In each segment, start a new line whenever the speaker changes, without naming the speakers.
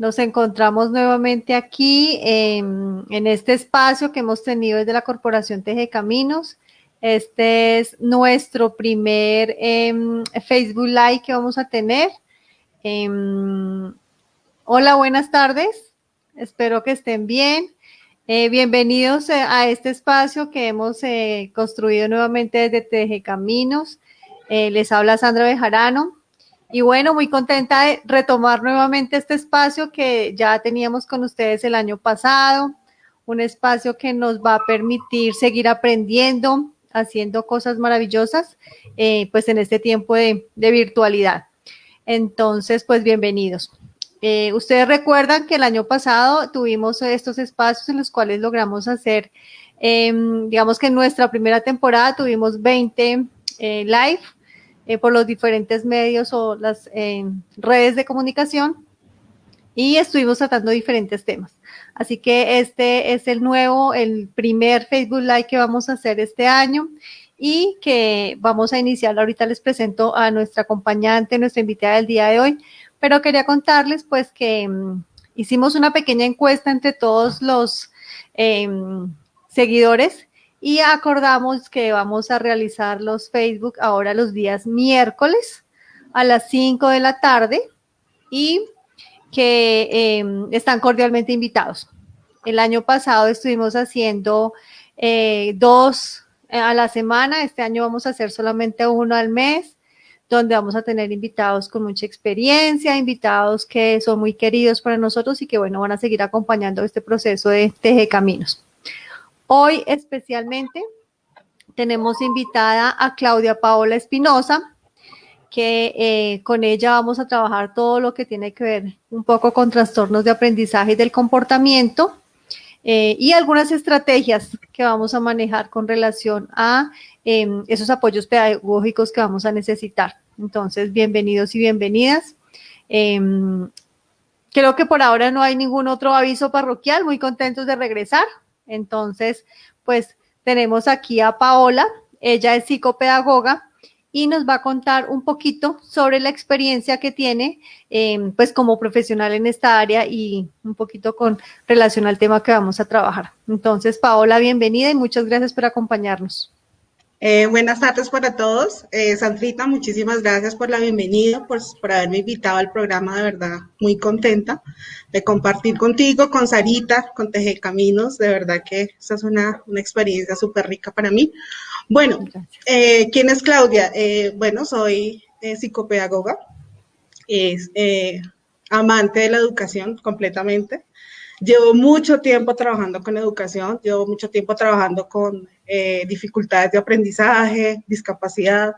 Nos encontramos nuevamente aquí en este espacio que hemos tenido desde la Corporación Teje Caminos. Este es nuestro primer em, Facebook Live que vamos a tener. Em, hola, buenas tardes. Espero que estén bien. Eh, bienvenidos eh, a este espacio que hemos eh, construido nuevamente desde Teje Caminos. les habla Sandra Bejarano. Y bueno, muy contenta de retomar nuevamente este espacio que ya teníamos con ustedes el año pasado, un espacio que nos va a permitir seguir aprendiendo, haciendo cosas maravillosas, eh, pues en este tiempo de, virtualidad. Entonces, pues bienvenidos. Eh, ustedes recuerdan que el año pasado tuvimos estos espacios en los cuales logramos hacer, em, digamos que en nuestra primera temporada tuvimos 20 eh, live eh, por los diferentes medios o las redes de comunicación y estuvimos tratando diferentes temas. Así que este es el nuevo, el primer Facebook Live que vamos a hacer este año y que vamos a iniciar. Ahorita les presento a nuestra acompañante, nuestra invitada del día de hoy, pero quería contarles pues que mm, hicimos una pequeña encuesta entre todos los em, seguidores y acordamos que vamos a realizar los Facebook ahora los días miércoles a las 5 de la tarde y que em, están cordialmente invitados. El año pasado estuvimos haciendo eh, dos a la semana, este año vamos a hacer solamente uno al mes, donde vamos a tener invitados con mucha experiencia, invitados que son muy queridos para nosotros y que bueno, van a seguir acompañando este proceso de Teje Caminos. Hoy especialmente tenemos invitada a Claudia Paola Espinosa, que eh, con ella vamos a trabajar todo lo que tiene que ver un poco con trastornos de aprendizaje y del comportamiento eh, y algunas estrategias que vamos a manejar con relación a em, esos apoyos pedagógicos que vamos a necesitar. Entonces, bienvenidos y bienvenidas. Em, creo que por ahora no hay ningún otro aviso parroquial, muy contentos de regresar. Entonces, pues tenemos aquí a Paola, ella es psicopedagoga y nos va a contar un poquito sobre la experiencia que tiene em, pues como profesional en esta área y un poquito con relación al tema que vamos a trabajar. Entonces, Paola, bienvenida y muchas gracias por acompañarnos.
Eh, buenas tardes para todos. Eh, Sandrita, muchísimas gracias por la bienvenida, por, por haberme invitado al programa, de verdad, muy contenta de compartir contigo, con Sarita, con Teje Caminos, de verdad que esa es una, una experiencia súper rica para mí. Bueno, eh, ¿quién es Claudia? Eh, bueno, soy psicopedagoga, es amante de la educación completamente. Llevo mucho tiempo trabajando con educación, llevo mucho tiempo trabajando con eh, dificultades de aprendizaje, discapacidad.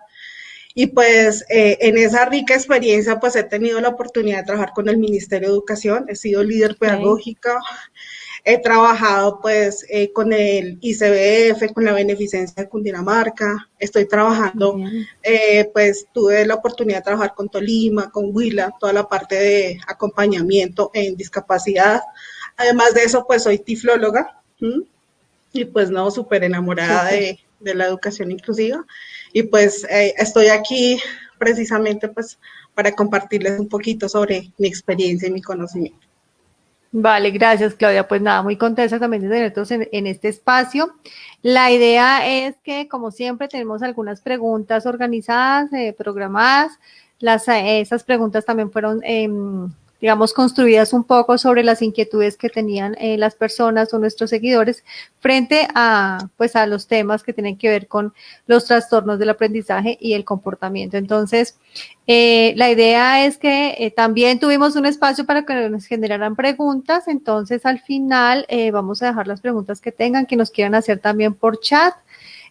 Y pues eh, en esa rica experiencia pues he tenido la oportunidad de trabajar con el Ministerio de Educación, he sido líder pedagógica, he trabajado pues eh, con el ICBF, con la Beneficencia de Cundinamarca, estoy trabajando, pues tuve la oportunidad de trabajar con Tolima, con Huila, toda la parte de acompañamiento en discapacidad. Además de eso pues soy tiflóloga y pues no, súper enamorada de, la educación inclusiva. Y pues eh, estoy aquí precisamente pues para compartirles un poquito sobre mi experiencia y mi conocimiento.
Vale, gracias Claudia. Pues nada, muy contenta también de tenernos en, en, este espacio. La idea es que, como siempre, tenemos algunas preguntas organizadas, eh, programadas. Las, eh, esas preguntas también fueron em, digamos, construidas un poco sobre las inquietudes que tenían eh, las personas o nuestros seguidores frente a, pues, a los temas que tienen que ver con los trastornos del aprendizaje y el comportamiento. Entonces, eh, la idea es que eh, también tuvimos un espacio para que nos generaran preguntas, entonces al final vamos a dejar las preguntas que tengan, que nos quieran hacer también por chat.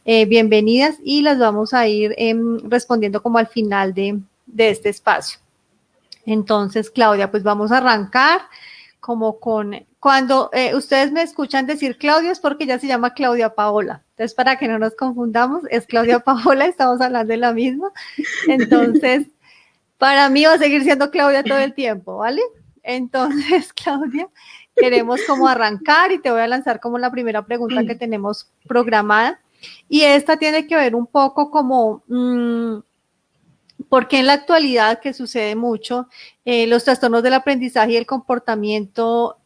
bienvenidas y las vamos a ir em, respondiendo como al final de, de este espacio. Entonces, Claudia, pues vamos a arrancar como con, cuando eh, ustedes me escuchan decir Claudia es porque ya se llama Claudia Paola. Entonces, para que no nos confundamos, es Claudia Paola, estamos hablando de la misma. Entonces, para mí va a seguir siendo Claudia todo el tiempo, ¿vale? Entonces, Claudia, queremos como arrancar y te voy a lanzar como la primera pregunta que tenemos programada. Y esta tiene que ver un poco como... Mm, porque en la actualidad, que sucede mucho, eh, los trastornos del aprendizaje y el comportamiento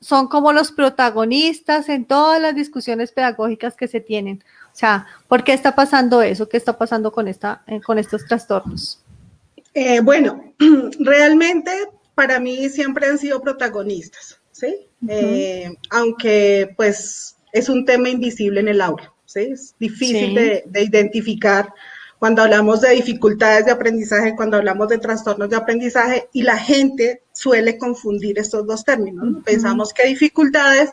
son como los protagonistas en todas las discusiones pedagógicas que se tienen. O sea, ¿por qué está pasando eso? ¿Qué está pasando con, esta, eh, con estos trastornos?
Eh, bueno, realmente para mí siempre han sido protagonistas, ¿sí? aunque pues es un tema invisible en el aula, ¿sí? Es difícil de, de identificar cuando hablamos de dificultades de aprendizaje, cuando hablamos de trastornos de aprendizaje, y la gente suele confundir estos dos términos. Pensamos que dificultades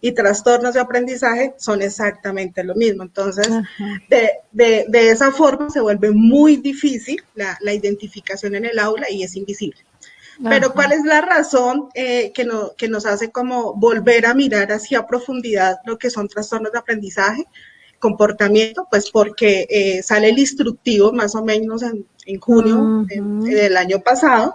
y trastornos de aprendizaje son exactamente lo mismo. Entonces, de, esa forma se vuelve muy difícil la, identificación en el aula y es invisible. Pero ¿cuál es la razón eh, que, que nos hace como volver a mirar hacia profundidad lo que son trastornos de aprendizaje? Comportamiento, pues porque eh, sale el instructivo más o menos en, junio del año pasado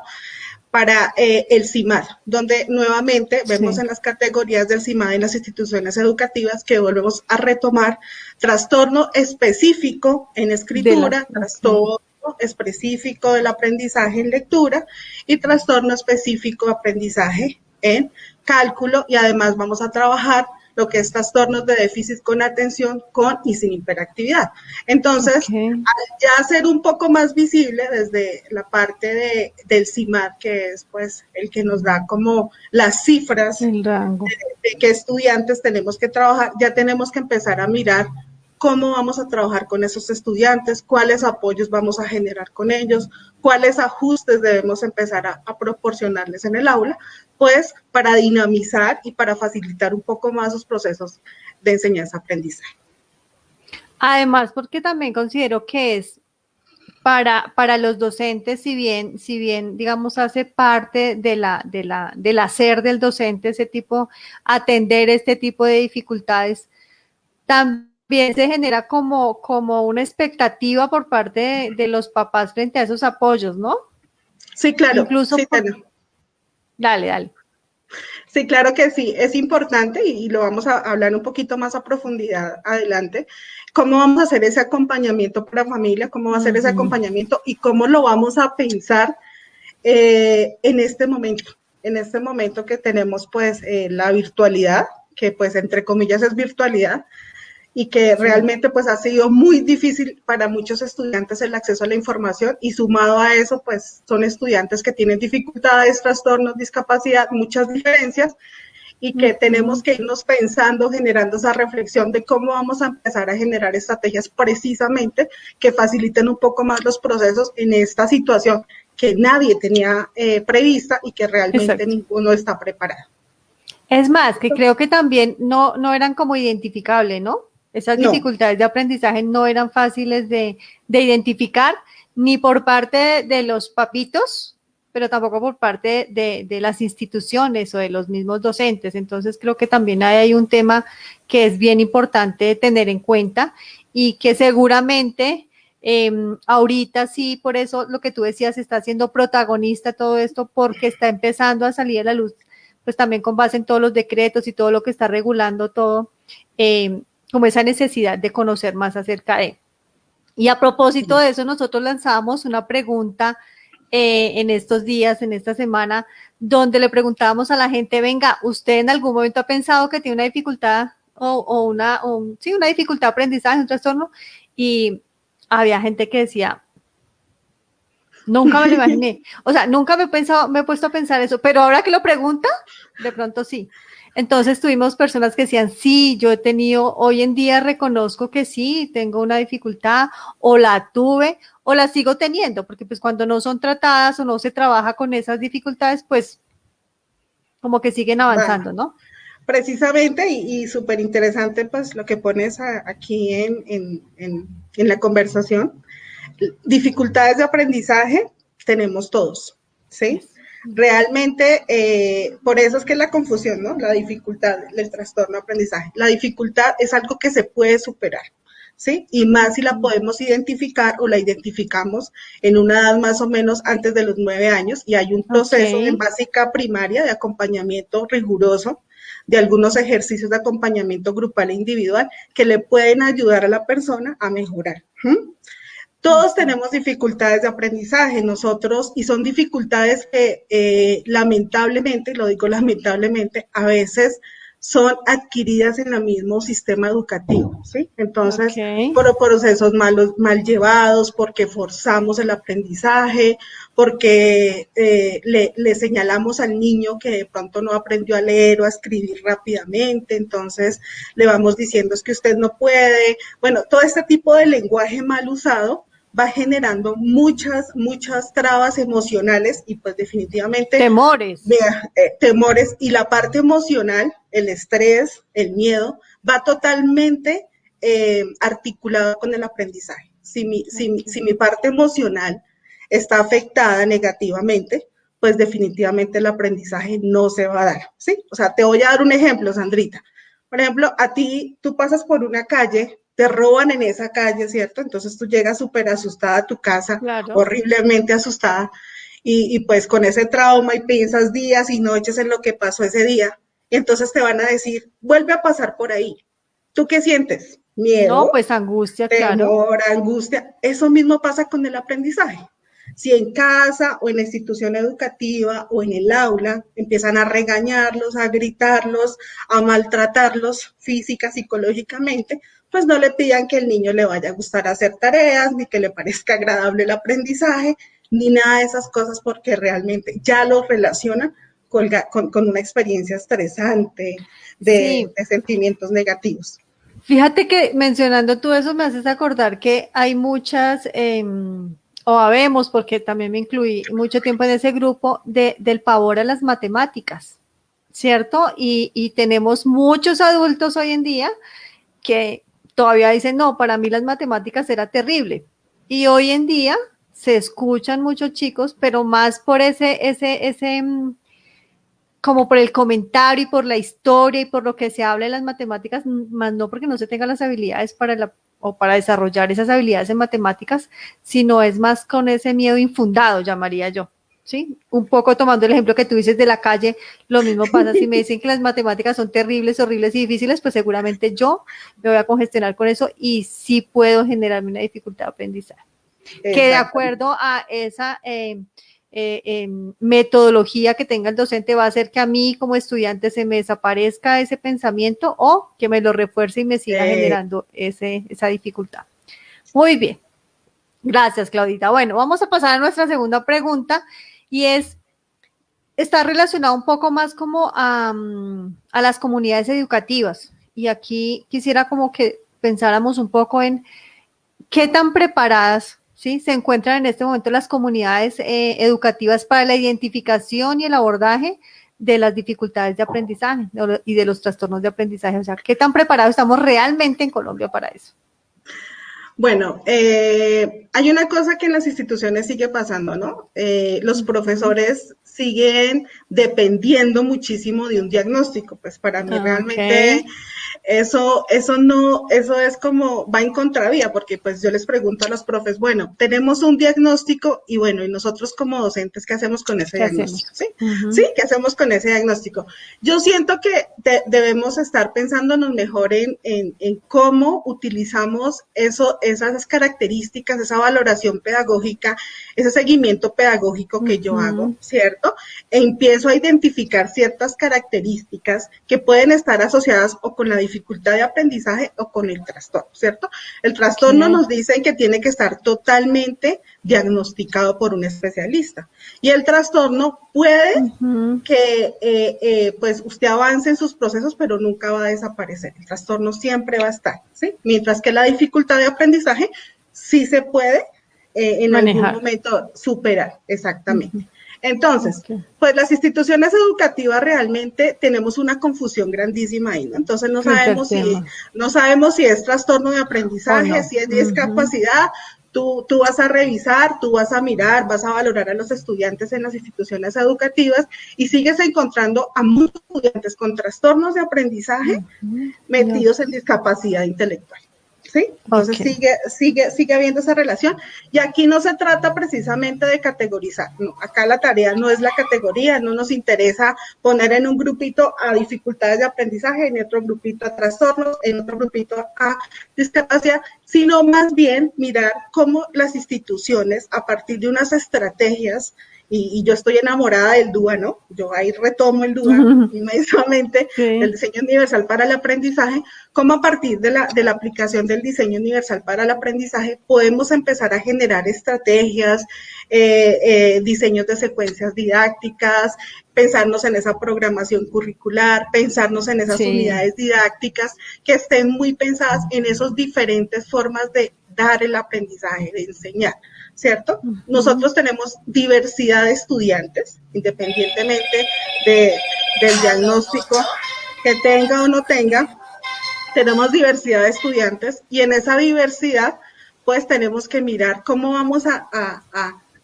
para eh, el CIMAD, donde nuevamente vemos en las categorías del CIMAD en las instituciones educativas que volvemos a retomar trastorno específico en escritura, trastorno específico del aprendizaje en lectura y trastorno específico aprendizaje en cálculo y además vamos a trabajar lo que es trastornos de déficit con atención con y sin hiperactividad. Entonces, al ya ser un poco más visible desde la parte de, del CIMAT, que es pues el que nos da como las cifras de, de qué estudiantes tenemos que trabajar, ya tenemos que empezar a mirar cómo vamos a trabajar con esos estudiantes, cuáles apoyos vamos a generar con ellos, cuáles ajustes debemos empezar a, proporcionarles en el aula, pues para dinamizar y para facilitar un poco más los procesos de enseñanza-aprendizaje.
Además, porque también considero que es para, para los docentes, si bien, si bien, digamos, hace parte de la, de la, del hacer del docente ese tipo, atender este tipo de dificultades, también se genera como, como una expectativa por parte de, los papás frente a esos apoyos, ¿no?
Sí, claro. Incluso sí,
Dale, dale.
Sí, claro que sí, es importante y, lo vamos a hablar un poquito más a profundidad adelante, cómo vamos a hacer ese acompañamiento para familia, cómo va a ser ese acompañamiento y cómo lo vamos a pensar eh, en este momento, en este momento que tenemos pues eh, la virtualidad, que pues entre comillas es virtualidad, y que realmente pues ha sido muy difícil para muchos estudiantes el acceso a la información y sumado a eso pues son estudiantes que tienen dificultades, trastornos, discapacidad, muchas diferencias y que tenemos que irnos pensando, generando esa reflexión de cómo vamos a empezar a generar estrategias precisamente que faciliten un poco más los procesos en esta situación que nadie tenía eh, prevista y que realmente ninguno está preparado.
Es más, que creo que también no, no eran como identificables, ¿no? Esas dificultades de aprendizaje no eran fáciles de, identificar ni por parte de los papitos, pero tampoco por parte de, las instituciones o de los mismos docentes. Entonces creo que también hay un tema que es bien importante tener en cuenta y que seguramente em, ahorita sí, por eso lo que tú decías, está siendo protagonista todo esto porque está empezando a salir a la luz, pues también con base en todos los decretos y todo lo que está regulando todo. Em, como esa necesidad de conocer más acerca de. Y a propósito de eso, nosotros lanzamos una pregunta eh, en estos días, en esta semana, donde le preguntábamos a la gente, venga, ¿usted en algún momento ha pensado que tiene una dificultad o, una, sí, una dificultad de aprendizaje, un trastorno? Y había gente que decía, nunca me lo imaginé. O sea, nunca me he pensado, me he puesto a pensar eso, pero ahora que lo pregunta, de pronto sí. Entonces tuvimos personas que decían, sí, yo he tenido, hoy en día reconozco que sí, tengo una dificultad o la tuve o la sigo teniendo, porque pues cuando no son tratadas o no se trabaja con esas dificultades, pues como que siguen avanzando, ¿no?
Precisamente y, súper interesante pues lo que pones aquí en, en, en, en la conversación. Dificultades de aprendizaje tenemos todos, ¿sí? Realmente, eh, por eso es que la confusión, ¿no? La dificultad, el trastorno de aprendizaje. La dificultad es algo que se puede superar, ¿sí? Y más si la podemos identificar o la identificamos en una edad más o menos antes de los nueve años y hay un proceso en básica primaria de acompañamiento riguroso de algunos ejercicios de acompañamiento grupal e individual que le pueden ayudar a la persona a mejorar. Todos tenemos dificultades de aprendizaje, nosotros, y son dificultades que eh, lamentablemente, lo digo lamentablemente, a veces son adquiridas en el mismo sistema educativo, ¿sí? Entonces, por procesos malos, mal llevados, porque forzamos el aprendizaje, porque eh, le, le, señalamos al niño que de pronto no aprendió a leer o a escribir rápidamente, entonces le vamos diciendo es que usted no puede, bueno, todo este tipo de lenguaje mal usado va generando muchas, muchas trabas emocionales y pues definitivamente...
Temores.
Eh, temores y la parte emocional, el estrés, el miedo, va totalmente eh, articulado con el aprendizaje. Si mi, si, si mi parte emocional está afectada negativamente, pues definitivamente el aprendizaje no se va a dar, ¿sí? O sea, te voy a dar un ejemplo, Sandrita. Por ejemplo, a ti, tú pasas por una calle te roban en esa calle, ¿cierto? Entonces tú llegas súper asustada a tu casa, horriblemente asustada, y, pues con ese trauma y piensas días y noches en lo que pasó ese día, y entonces te van a decir, vuelve a pasar por ahí. ¿Tú qué sientes? Miedo.
No, pues angustia,
temor, angustia. Eso mismo pasa con el aprendizaje. Si en casa o en la institución educativa o en el aula empiezan a regañarlos, a gritarlos, a maltratarlos física, psicológicamente, pues no le pidan que el niño le vaya a gustar hacer tareas, ni que le parezca agradable el aprendizaje, ni nada de esas cosas, porque realmente ya lo relacionan con, una experiencia estresante de, sentimientos negativos.
Fíjate que mencionando tú eso me haces acordar que hay muchas, em, o habemos, porque también me incluí mucho tiempo en ese grupo, de, del pavor a las matemáticas, ¿cierto? Y, y tenemos muchos adultos hoy en día que todavía dicen, no, para mí las matemáticas era terrible. Y hoy en día se escuchan muchos chicos, pero más por ese, ese, ese, mm, como por el comentario y por la historia y por lo que se habla de las matemáticas, más no porque no se tengan las habilidades para la, o para desarrollar esas habilidades en matemáticas, sino es más con ese miedo infundado, llamaría yo. ¿sí? Un poco tomando el ejemplo que tú dices de la calle, lo mismo pasa si me dicen que las matemáticas son terribles, horribles y difíciles, pues seguramente yo me voy a congestionar con eso y sí puedo generarme una dificultad de aprendizaje. Que de acuerdo a esa eh, eh, em, metodología que tenga el docente va a hacer que a mí como estudiante se me desaparezca ese pensamiento o que me lo refuerce y me siga generando ese, esa dificultad. Muy bien. Gracias, Claudita. Bueno, vamos a pasar a nuestra segunda pregunta y es, está relacionado un poco más como a, a las comunidades educativas. Y aquí quisiera como que pensáramos un poco en qué tan preparadas ¿sí? se encuentran en este momento las comunidades eh, educativas para la identificación y el abordaje de las dificultades de aprendizaje y de los trastornos de aprendizaje. O sea, ¿qué tan preparados estamos realmente en Colombia para eso?
Bueno, eh, hay una cosa que en las instituciones sigue pasando, ¿no? Eh, los profesores siguen dependiendo muchísimo de un diagnóstico. Pues para mí realmente eso, eso no, eso es como, va en contravía, porque pues yo les pregunto a los profes, bueno, tenemos un diagnóstico y bueno, y nosotros como docentes, ¿qué hacemos con ese diagnóstico? ¿Sí? ¿Sí? ¿Qué hacemos con ese diagnóstico? Yo siento que debemos estar pensándonos mejor en, en, en, cómo utilizamos eso, esas características, esa valoración pedagógica, ese seguimiento pedagógico que yo hago, ¿cierto? E empiezo a identificar ciertas características que pueden estar asociadas o con la dificultad dificultad de aprendizaje o con el trastorno, ¿cierto? El trastorno nos dicen que tiene que estar totalmente diagnosticado por un especialista. Y el trastorno puede que eh, eh, pues usted avance en sus procesos, pero nunca va a desaparecer. El trastorno siempre va a estar, ¿sí? Mientras que la dificultad de aprendizaje sí se puede eh, en algún momento superar, exactamente. Entonces, pues las instituciones educativas realmente tenemos una confusión grandísima ahí, ¿no? Entonces no sabemos si, no sabemos si es trastorno de aprendizaje, si es discapacidad. Tú, tú vas a revisar, tú vas a mirar, vas a valorar a los estudiantes en las instituciones educativas y sigues encontrando a muchos estudiantes con trastornos de aprendizaje metidos en discapacidad intelectual. ¿Sí? Entonces sigue, sigue, sigue habiendo esa relación. Y aquí no se trata precisamente de categorizar, no, acá la tarea no es la categoría, no nos interesa poner en un grupito a dificultades de aprendizaje, en otro grupito a trastornos, en otro grupito a discapacidad, sino más bien mirar cómo las instituciones, a partir de unas estrategias, y, yo estoy enamorada del DUA, ¿no? Yo ahí retomo el DUA inmediatamente, el diseño universal para el aprendizaje, cómo a partir de la, de la aplicación del diseño universal para el aprendizaje podemos empezar a generar estrategias, eh, eh, diseños de secuencias didácticas, pensarnos en esa programación curricular, pensarnos en esas unidades didácticas que estén muy pensadas en esas diferentes formas de dar el aprendizaje, de enseñar. ¿Cierto? Nosotros tenemos diversidad de estudiantes, independientemente del diagnóstico que tenga o no tenga, tenemos diversidad de estudiantes y en esa diversidad pues tenemos que mirar cómo vamos a,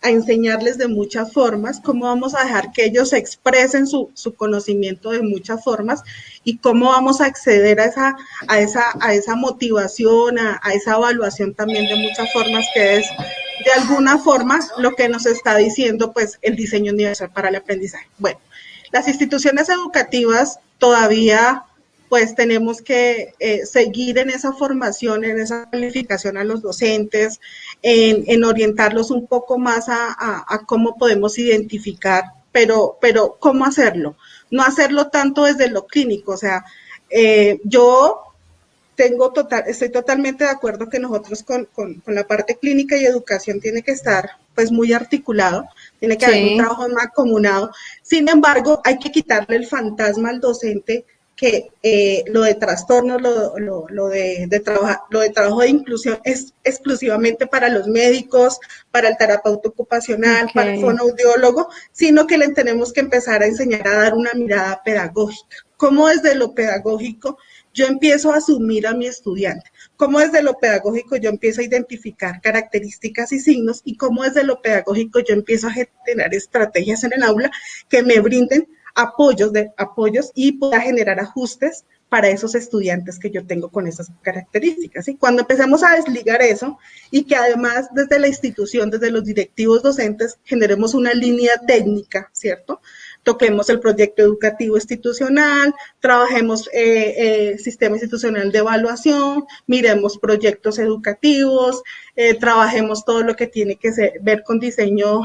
a enseñarles de muchas formas, cómo vamos a dejar que ellos expresen su, conocimiento de muchas formas y cómo vamos a acceder a esa, a esa, a esa motivación, a, esa evaluación también de muchas formas, que es de alguna forma lo que nos está diciendo pues el diseño universal para el aprendizaje. Bueno, las instituciones educativas todavía pues tenemos que eh, seguir en esa formación, en esa calificación a los docentes, en, orientarlos un poco más a, cómo podemos identificar, pero, pero ¿cómo hacerlo? No hacerlo tanto desde lo clínico, o sea, eh, yo tengo total, estoy totalmente de acuerdo que nosotros con, la parte clínica y educación tiene que estar pues muy articulado, tiene que haber un trabajo más comunado. Sin embargo, hay que quitarle el fantasma al docente que eh, lo de trastornos, lo, lo, de, de lo de trabajo de inclusión es exclusivamente para los médicos, para el terapeuta ocupacional, para el fonoaudiólogo, sino que le tenemos que empezar a enseñar a dar una mirada pedagógica. ¿Cómo desde lo pedagógico yo empiezo a asumir a mi estudiante? ¿Cómo desde lo pedagógico yo empiezo a identificar características y signos? ¿Y cómo desde lo pedagógico yo empiezo a generar estrategias en el aula que me brinden apoyos, de, apoyos y pueda generar ajustes para esos estudiantes que yo tengo con esas características. Y cuando empecemos a desligar eso y que además desde la institución, desde los directivos docentes, generemos una línea técnica, ¿cierto? Toquemos el proyecto educativo institucional, trabajemos eh, eh, sistema institucional de evaluación, miremos proyectos educativos, eh, trabajemos todo lo que tiene que ver con diseño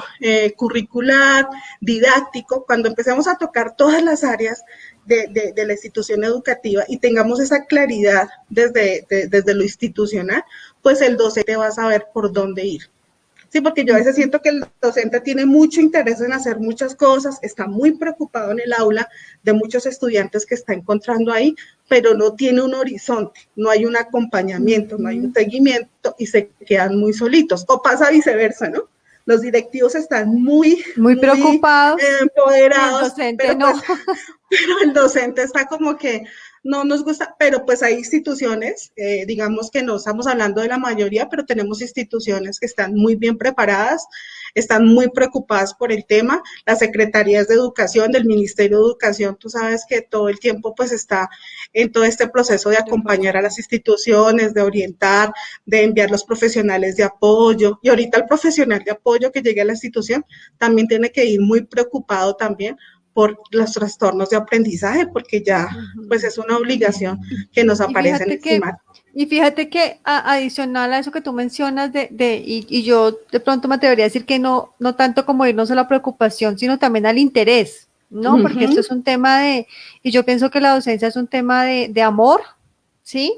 curricular, didáctico. Cuando empecemos a tocar todas las áreas de, la institución educativa y tengamos esa claridad desde, desde lo institucional, pues el docente va a saber por dónde ir. Sí, porque yo a veces siento que el docente tiene mucho interés en hacer muchas cosas, está muy preocupado en el aula de muchos estudiantes que está encontrando ahí, pero no tiene un horizonte, no hay un acompañamiento, no hay un seguimiento y se quedan muy solitos. O pasa viceversa, ¿no? Los directivos están muy,
muy, preocupados,
empoderados, el docente no. Pues, pero el docente está como que no nos gusta, pero pues hay instituciones, eh, digamos que no estamos hablando de la mayoría, pero tenemos instituciones que están muy bien preparadas, están muy preocupadas por el tema. Las secretarías de educación del Ministerio de Educación, tú sabes que todo el tiempo pues está en todo este proceso de acompañar a las instituciones, de orientar, de enviar los profesionales de apoyo. Y ahorita el profesional de apoyo que llegue a la institución también tiene que ir muy preocupado también por los trastornos de aprendizaje, porque ya pues es una obligación que nos aparece en el
Y fíjate que adicional a eso que tú mencionas de, de y, yo de pronto me atrevería a decir que no, no tanto como irnos a la preocupación, sino también al interés, ¿no? Porque esto es un tema de, y yo pienso que la docencia es un tema de, de amor, ¿sí?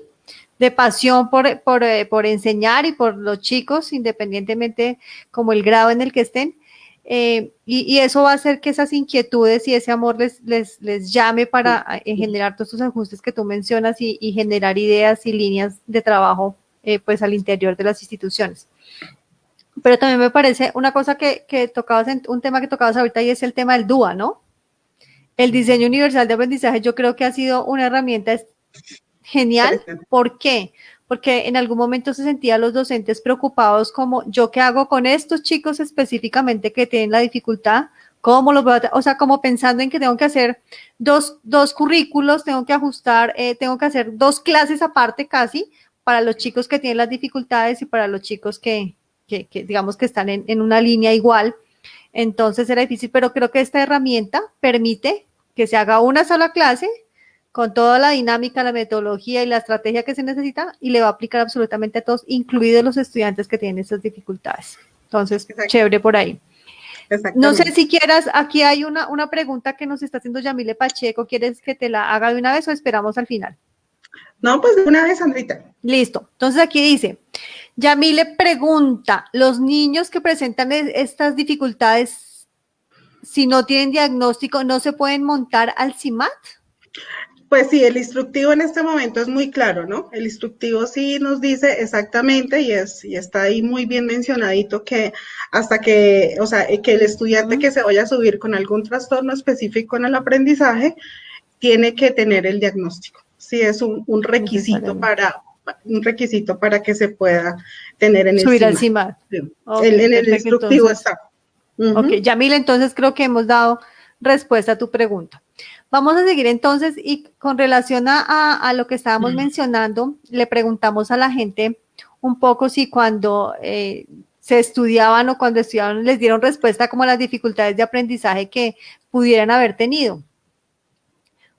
de pasión por, por, eh, por, enseñar y por los chicos, independientemente como el grado en el que estén, eh, y, eso va a hacer que esas inquietudes y ese amor les, les, les llame para eh, generar todos estos ajustes que tú mencionas y, generar ideas y líneas de trabajo eh, pues al interior de las instituciones. Pero también me parece una cosa que, que tocabas, en, un tema que tocabas ahorita y es el tema del DUA, ¿no? El diseño universal de aprendizaje yo creo que ha sido una herramienta genial. ¿Por qué? Porque en algún momento se sentían los docentes preocupados como, ¿yo qué hago con estos chicos específicamente que tienen la dificultad? ¿Cómo los voy a O sea, como pensando en que tengo que hacer dos, dos currículos, tengo que ajustar, eh, tengo que hacer dos clases aparte casi para los chicos que tienen las dificultades y para los chicos que, que, digamos que están en, en una línea igual. Entonces era difícil, pero creo que esta herramienta permite que se haga una sola clase con toda la dinámica, la metodología y la estrategia que se necesita y le va a aplicar absolutamente a todos, incluidos los estudiantes que tienen esas dificultades. Entonces, chévere por ahí. No sé si quieras, aquí hay una, una pregunta que nos está haciendo Yamile Pacheco, ¿quieres que te la haga de una vez o esperamos al final?
No, pues de una vez, Andrita.
Listo. Entonces aquí dice, Yamile pregunta, ¿los niños que presentan estas dificultades, si no tienen diagnóstico, no se pueden montar al CIMAT?
Pues sí, el instructivo en este momento es muy claro, ¿no? El instructivo sí nos dice exactamente y, es, y está ahí muy bien mencionadito que hasta que, o sea, que el estudiante que se vaya a subir con algún trastorno específico en el aprendizaje tiene que tener el diagnóstico. Sí, es un, requisito para un requisito para que se pueda tener en el
Subir al CIMAT.
en el instructivo está.
Ok, Yamil, entonces creo que hemos dado respuesta a tu pregunta. Vamos a seguir entonces y con relación a, lo que estábamos mencionando, le preguntamos a la gente un poco si cuando eh, se estudiaban o cuando estudiaban les dieron respuesta como a las dificultades de aprendizaje que pudieran haber tenido.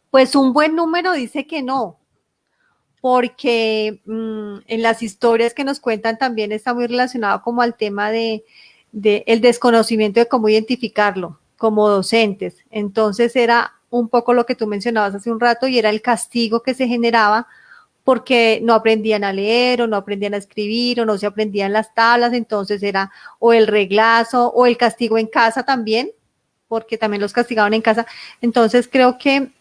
Pues un buen número dice que no, porque mm, en las historias que nos cuentan también está muy relacionado como al tema de, de el desconocimiento de cómo identificarlo como docentes. Entonces era un poco lo que tú mencionabas hace un rato y era el castigo que se generaba porque no aprendían a leer o no aprendían a escribir o no se aprendían las tablas, entonces era o el reglazo o el castigo en casa también, porque también los castigaban en casa. Entonces creo que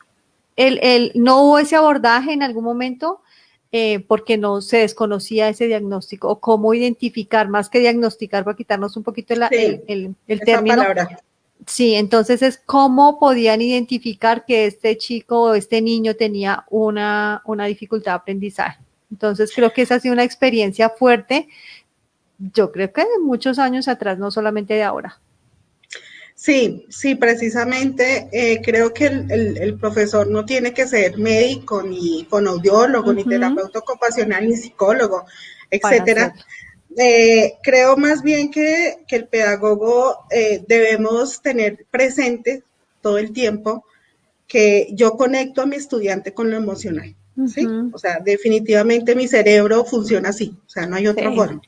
el, no hubo ese abordaje en algún momento eh, porque no se desconocía ese diagnóstico o cómo identificar, más que diagnosticar, para quitarnos un poquito el, el, término. Sí, entonces es cómo podían identificar que este chico o este niño tenía una, una dificultad de aprendizaje. Entonces creo que esa ha sido una experiencia fuerte, yo creo que de muchos años atrás, no solamente de ahora.
Sí, sí, precisamente eh, creo que el, profesor no tiene que ser médico, ni fonoaudiólogo, ni terapeuta ocupacional, ni psicólogo, etcétera. Eh, creo más bien que, el pedagogo eh, debemos tener presente todo el tiempo que yo conecto a mi estudiante con lo emocional. ¿sí? O sea, definitivamente mi cerebro funciona así, o sea, no hay otra forma.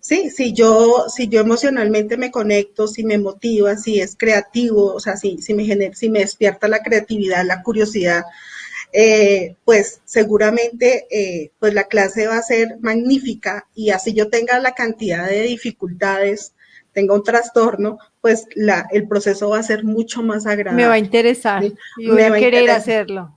Sí, si yo, si yo emocionalmente me conecto, si me motiva, si es creativo, o sea, si, si, me, genera, si me despierta la creatividad, la curiosidad, eh, pues seguramente eh, pues la clase va a ser magnífica y así yo tenga la cantidad de dificultades, tenga un trastorno, pues la, el proceso va a ser mucho más agradable.
Me va a interesar, y voy a querer hacerlo.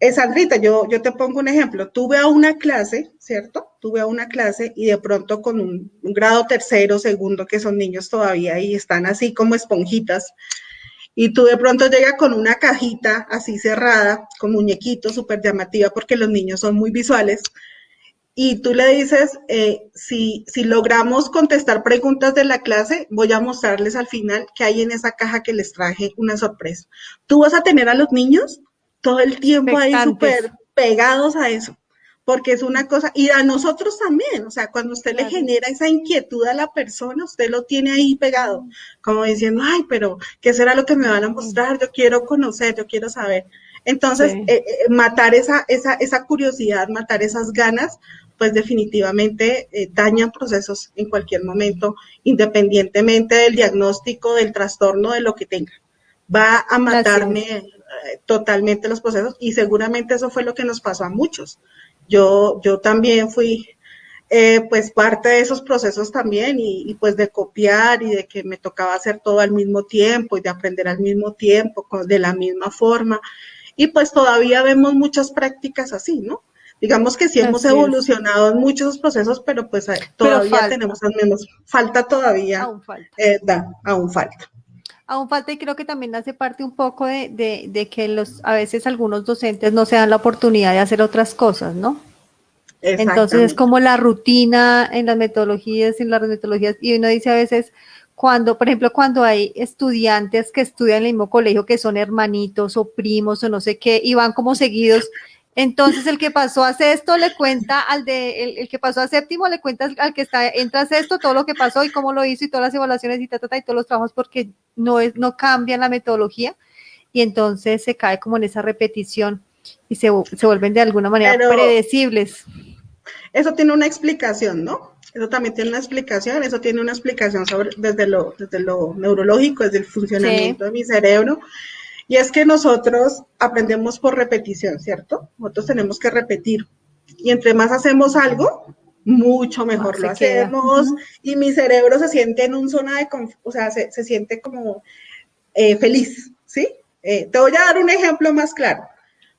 Es Sandrita, yo, yo te pongo un ejemplo. Tuve a una clase, ¿cierto? Tuve a una clase y de pronto con un, un grado tercero, segundo, que son niños todavía y están así como esponjitas, y tú de pronto llegas con una cajita así cerrada, con muñequitos, súper llamativa, porque los niños son muy visuales, y tú le dices, eh, si, si logramos contestar preguntas de la clase, voy a mostrarles al final qué hay en esa caja que les traje una sorpresa. Tú vas a tener a los niños todo el tiempo ahí súper pegados a eso porque es una cosa, y a nosotros también, o sea, cuando usted le genera esa inquietud a la persona, usted lo tiene ahí pegado, como diciendo, ay, pero ¿qué será lo que me van a mostrar? Yo quiero conocer, yo quiero saber. Entonces, eh, eh, matar esa, esa, esa curiosidad, matar esas ganas, pues definitivamente eh, dañan procesos en cualquier momento, independientemente del diagnóstico, del trastorno, de lo que tenga. Va a matarme totalmente los procesos y seguramente eso fue lo que nos pasó a muchos. Yo, yo también fui eh, pues parte de esos procesos también y, pues de copiar y de que me tocaba hacer todo al mismo tiempo y de aprender al mismo tiempo, de la misma forma. Y pues todavía vemos muchas prácticas así, ¿no? Digamos que sí hemos evolucionado en muchos procesos, pero pues todavía tenemos las mismas. Falta todavía. Aún falta. Eh, aún falta
aún falta y creo que también hace parte un poco de, que los a veces algunos docentes no se dan la oportunidad de hacer otras cosas, ¿no? Entonces es como la rutina en las metodologías, en las metodologías, y uno dice a veces, cuando, por ejemplo, cuando hay estudiantes que estudian en el mismo colegio, que son hermanitos o primos o no sé qué, y van como seguidos, Entonces el que pasó a sexto le cuenta al de, el, que pasó a séptimo le cuenta al, que está, entra a sexto todo lo que pasó y cómo lo hizo y todas las evaluaciones y, ta, y todos los trabajos porque no es, no cambian la metodología y entonces se cae como en esa repetición y se, se vuelven de alguna manera predecibles.
Eso tiene una explicación, ¿no? Eso también tiene una explicación, eso tiene una explicación sobre, desde, lo, desde lo neurológico, desde el funcionamiento de mi cerebro. Y es que nosotros aprendemos por repetición, ¿cierto? Nosotros tenemos que repetir. Y entre más hacemos algo, mucho mejor lo hacemos. Y mi cerebro se siente en un zona de, o sea, se, se siente como eh, feliz, ¿sí? Eh, te voy a dar un ejemplo más claro.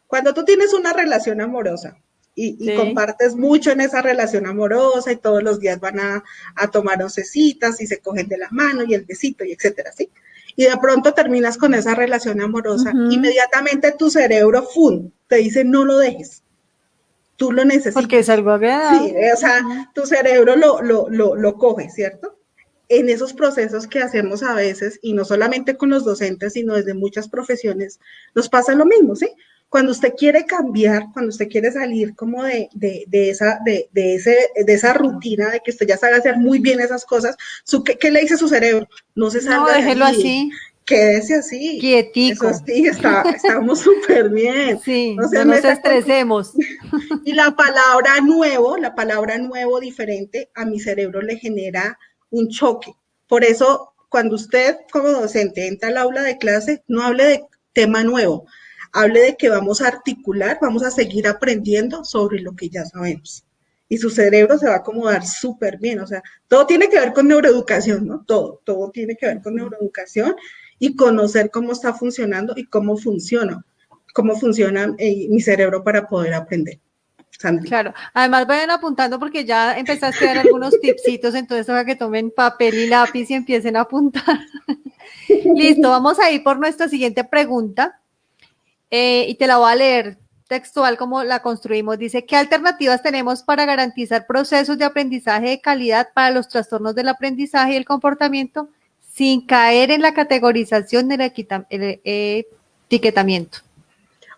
Cuando tú tienes una relación amorosa y, compartes mucho en esa relación amorosa y todos los días van a, tomar oncecitas y se cogen de la mano y el besito y etcétera, ¿sí? Y de pronto terminas con esa relación amorosa, inmediatamente tu cerebro, ¡fum!, te dice no lo dejes. Tú lo necesitas.
Porque es algo agradable.
Sí, o sea, tu cerebro lo, lo, lo, lo coge, ¿cierto? en esos procesos que hacemos a veces, y no solamente con los docentes, sino desde muchas profesiones, nos pasa lo mismo, ¿sí? Cuando usted quiere cambiar, cuando usted quiere salir como de, esa, de, ese, de esa rutina, de que usted ya sabe hacer muy bien esas cosas, su, ¿qué, le dice su cerebro?
No se salga No, déjelo así.
Quédese así.
Quietico.
Eso sí, estamos súper bien.
Sí, no, no nos estresemos.
Y la palabra nuevo, la palabra nuevo diferente, a mi cerebro le genera un choque. Por eso, cuando usted como docente entra al aula de clase, no hable de tema nuevo, hable de que vamos a articular, vamos a seguir aprendiendo sobre lo que ya sabemos. Y su cerebro se va a acomodar súper bien. O sea, todo tiene que ver con neuroeducación, ¿no? Todo, todo tiene que ver con neuroeducación y conocer cómo está funcionando y cómo funciona, cómo funciona eh, mi cerebro para poder aprender.
Claro, además vayan apuntando porque ya empezaste a dar algunos tipsitos, entonces para que tomen papel y lápiz y empiecen a apuntar. Listo, vamos a ir por nuestra siguiente pregunta. Eh, y te la voy a leer textual como la construimos. Dice, ¿qué alternativas tenemos para garantizar procesos de aprendizaje de calidad para los trastornos del aprendizaje y el comportamiento sin caer en la categorización del etiquetamiento?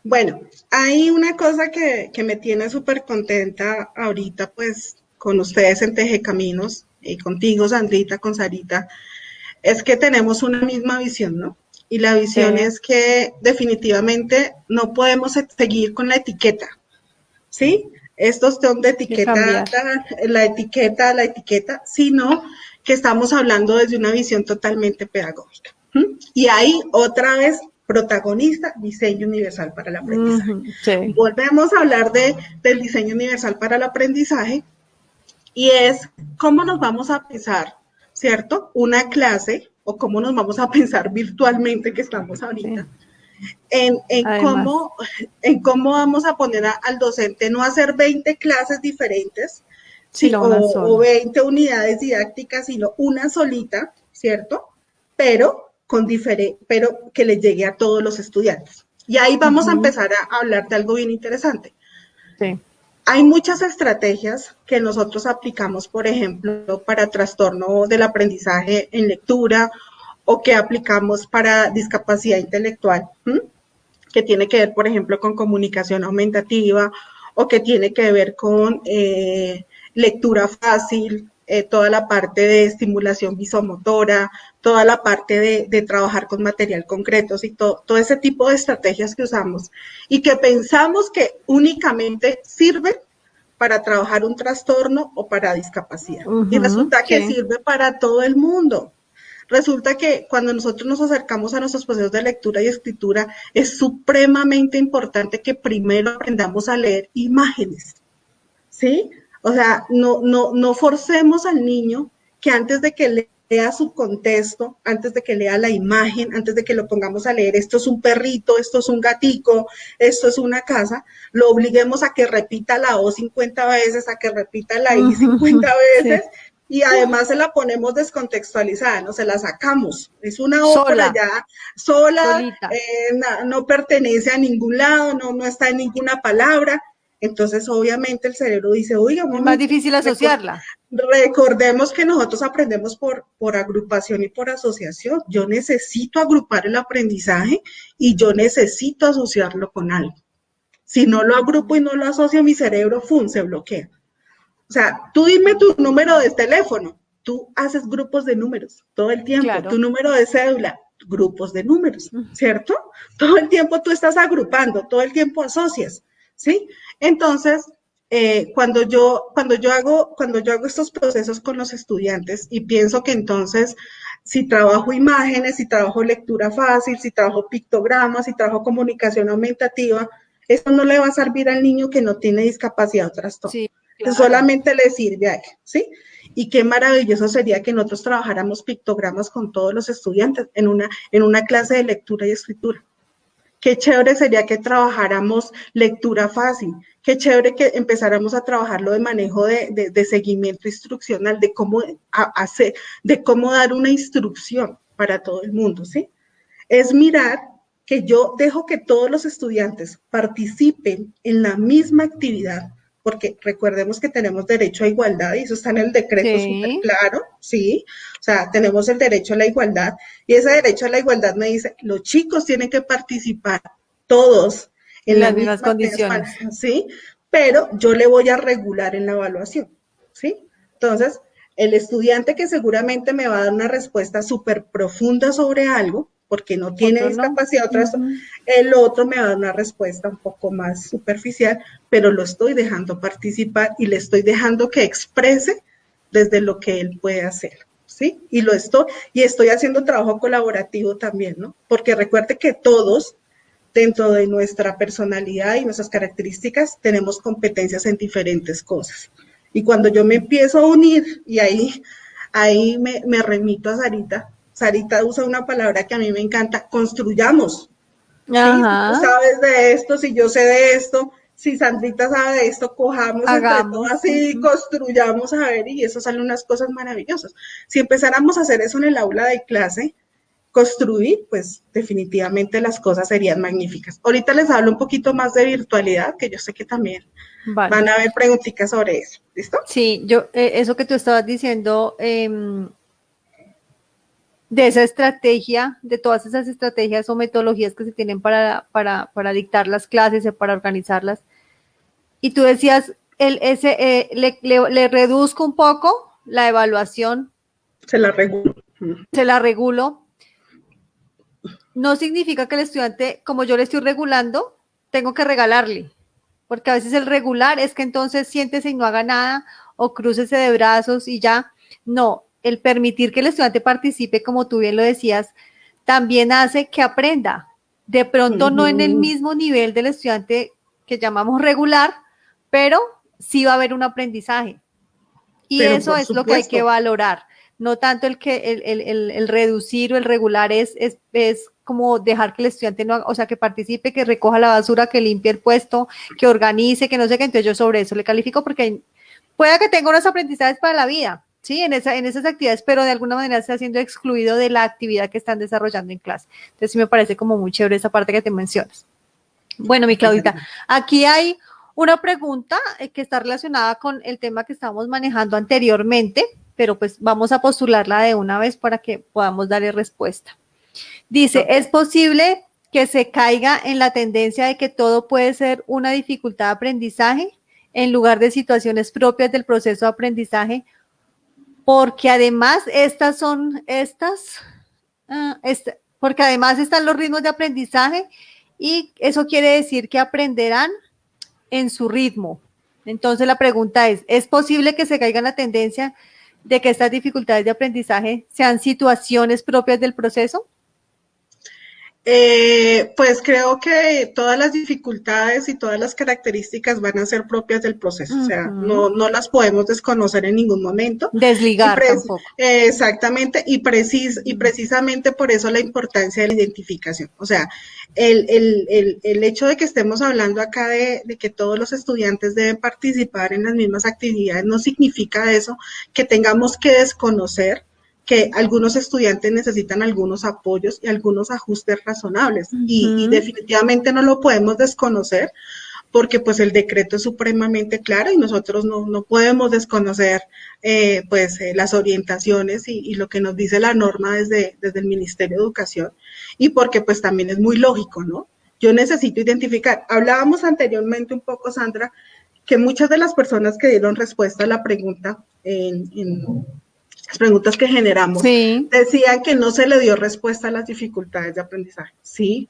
Bueno, hay una cosa que, me tiene súper contenta ahorita, pues, con ustedes en Teje Caminos y contigo, Sandrita, con Sarita, es que tenemos una misma visión, ¿no? Y la visión es que definitivamente no podemos seguir con la etiqueta, ¿sí? Estos son de etiqueta, la, etiqueta, la etiqueta, sino que estamos hablando desde una visión totalmente pedagógica. Y ahí otra vez protagonista, diseño universal para el aprendizaje. Volvemos a hablar de, del diseño universal para el aprendizaje y es cómo nos vamos a pensar, ¿cierto? Una clase o cómo nos vamos a pensar virtualmente que estamos ahorita. En, cómo, en cómo vamos a poner al docente no hacer 20 clases diferentes o, 20 unidades didácticas, sino una solita, ¿cierto? Pero, con pero que le llegue a todos los estudiantes. Y ahí vamos a empezar a hablar de algo bien interesante. Sí. Hay muchas estrategias que nosotros aplicamos, por ejemplo, para trastorno del aprendizaje en lectura o que aplicamos para discapacidad intelectual, que tiene que ver, por ejemplo, con comunicación aumentativa o que tiene que ver con eh, lectura fácil, eh, toda la parte de estimulación visomotora, toda la parte de, trabajar con material concreto y todo, todo ese tipo de estrategias que usamos y que pensamos que únicamente sirven para trabajar un trastorno o para discapacidad. y resulta que sirve para todo el mundo. Resulta que cuando nosotros nos acercamos a nuestros procesos de lectura y escritura, es supremamente importante que primero aprendamos a leer imágenes. ¿Sí? O sea, no, no, no forcemos al niño que antes de que lea su contexto, antes de que lea la imagen, antes de que lo pongamos a leer, esto es un perrito, esto es un gatico, esto es una casa, lo obliguemos a que repita la O 50 veces, a que repita la I 50 veces. Y además se la ponemos descontextualizada, no se la sacamos. Es una obra ya sola, eh, no, pertenece a ningún lado, no, no está en ninguna palabra. Entonces, obviamente, el cerebro dice, oiga,
es más difícil asociarla.
Recordemos que nosotros aprendemos por, por agrupación y por asociación. Yo necesito agrupar el aprendizaje y yo necesito asociarlo con algo. Si no lo agrupo y no lo asocio, mi cerebro, ¡fum!, se bloquea. O sea, tú dime tu número de teléfono, tú haces grupos de números todo el tiempo, tu número de cédula, grupos de números, ¿cierto? Todo el tiempo tú estás agrupando, todo el tiempo asocias, ¿sí? Entonces, eh, cuando, yo, cuando, yo hago, cuando yo hago estos procesos con los estudiantes y pienso que entonces si trabajo imágenes, si trabajo lectura fácil, si trabajo pictogramas, si trabajo comunicación aumentativa, eso no le va a servir al niño que no tiene discapacidad o trastorno. Sí, Solamente le sirve a él, ¿sí? Y qué maravilloso sería que nosotros trabajáramos pictogramas con todos los estudiantes en una, en una clase de lectura y escritura. Qué chévere sería que trabajáramos lectura fácil, qué chévere que empezáramos a trabajarlo de manejo de, de, seguimiento instruccional, de cómo hacer, de cómo dar una instrucción para todo el mundo, ¿sí? Es mirar que yo dejo que todos los estudiantes participen en la misma actividad, porque recordemos que tenemos derecho a igualdad y eso está en el decreto súper claro, ¿sí? O sea, tenemos el derecho a la igualdad y ese derecho a la igualdad me dice, los chicos tienen que participar todos en las mismas condiciones, ¿sí? Pero yo le voy a regular en la evaluación, ¿sí? Entonces, el estudiante que seguramente me va a dar una respuesta súper profunda sobre algo, porque no tiene discapacidad, el otro me va a dar una respuesta un poco más superficial, pero lo estoy dejando participar y le estoy dejando que exprese desde lo que él puede hacer. ¿Sí? Y lo estoy, y estoy haciendo trabajo colaborativo también, ¿no? Porque recuerde que todos dentro de nuestra personalidad y nuestras características tenemos competencias en diferentes cosas. Y cuando yo me empiezo a unir, y ahí, ahí me, remito a Sarita, Sarita usa una palabra que a mí me encanta, construyamos. Si tú sabes de esto, si yo sé de esto, si Sandrita sabe de esto, cojamos Hagamos. así, construyamos a ver, y eso salen unas cosas maravillosas. Si empezáramos a hacer eso en el aula de clase, construir, pues definitivamente las cosas serían magníficas. Ahorita les hablo un poquito más de virtualidad, que yo sé que también van a haber preguntitas sobre eso. ¿Listo?
Sí, yo, eh, eso que tú estabas diciendo, em, de esa estrategia, de todas esas estrategias o metodologías que se tienen para, para, para dictar las clases y para organizarlas. Y tú decías, el, ese, eh, le, le reduzco un poco la evaluación.
Se la regulo.
Se la regulo no significa que el estudiante, como yo le estoy regulando, tengo que regalarle, porque a veces el regular es que entonces siéntese y no haga nada o crucese de brazos y ya. No, el permitir que el estudiante participe, como tú bien lo decías, también hace que aprenda. De pronto no en el mismo nivel del estudiante que llamamos regular, pero sí va a haber un aprendizaje. Y eso es lo que hay que valorar. No tanto el que el, reducir o el regular es, es, es como dejar que el estudiante no, o sea, que participe, que recoja la basura, que limpie el puesto, que organice, que no sé qué, entonces yo sobre eso le califico porque pueda que tenga unos aprendizajes para la vida, ¿sí? En, esa, en esas actividades, pero de alguna manera está siendo excluido de la actividad que están desarrollando en clase. Entonces sí me parece como muy chévere esa parte que te mencionas. Bueno, mi Claudita, aquí hay una pregunta eh, que está relacionada con el tema que estábamos manejando anteriormente, pero pues vamos a postularla de una vez para que podamos darle respuesta. Dice, ¿es posible que se caiga en la tendencia de que todo puede ser una dificultad de aprendizaje en lugar de situaciones propias del proceso de aprendizaje? Porque además estas son estas, ah, este, porque además están los ritmos de aprendizaje y eso quiere decir que aprenderán en su ritmo. Entonces la pregunta es, ¿es posible que se caiga en la tendencia de que estas dificultades de aprendizaje sean situaciones propias del proceso?
Eh, pues creo que todas las dificultades y todas las características van a ser propias del proceso, o sea, no, no, las podemos desconocer en ningún momento.
Desligar tampoco.
exactamente, y, precis, y precisamente por eso la importancia de la identificación. O sea, el, el, el, el hecho de que estemos hablando acá de, de, que todos los estudiantes deben participar en las mismas actividades no significa eso que tengamos que desconocer que algunos estudiantes necesitan algunos apoyos y algunos ajustes razonables y, definitivamente no lo podemos desconocer porque pues el decreto es supremamente claro y nosotros no, podemos desconocer eh, pues eh, las orientaciones y, lo que nos dice la norma desde, desde el Ministerio de Educación y porque pues también es muy lógico, ¿no? yo necesito identificar. Hablábamos anteriormente un poco, Sandra, que muchas de las personas que dieron respuesta a la pregunta en, las preguntas que generamos decían que no se le dio respuesta a las dificultades de aprendizaje. Sí,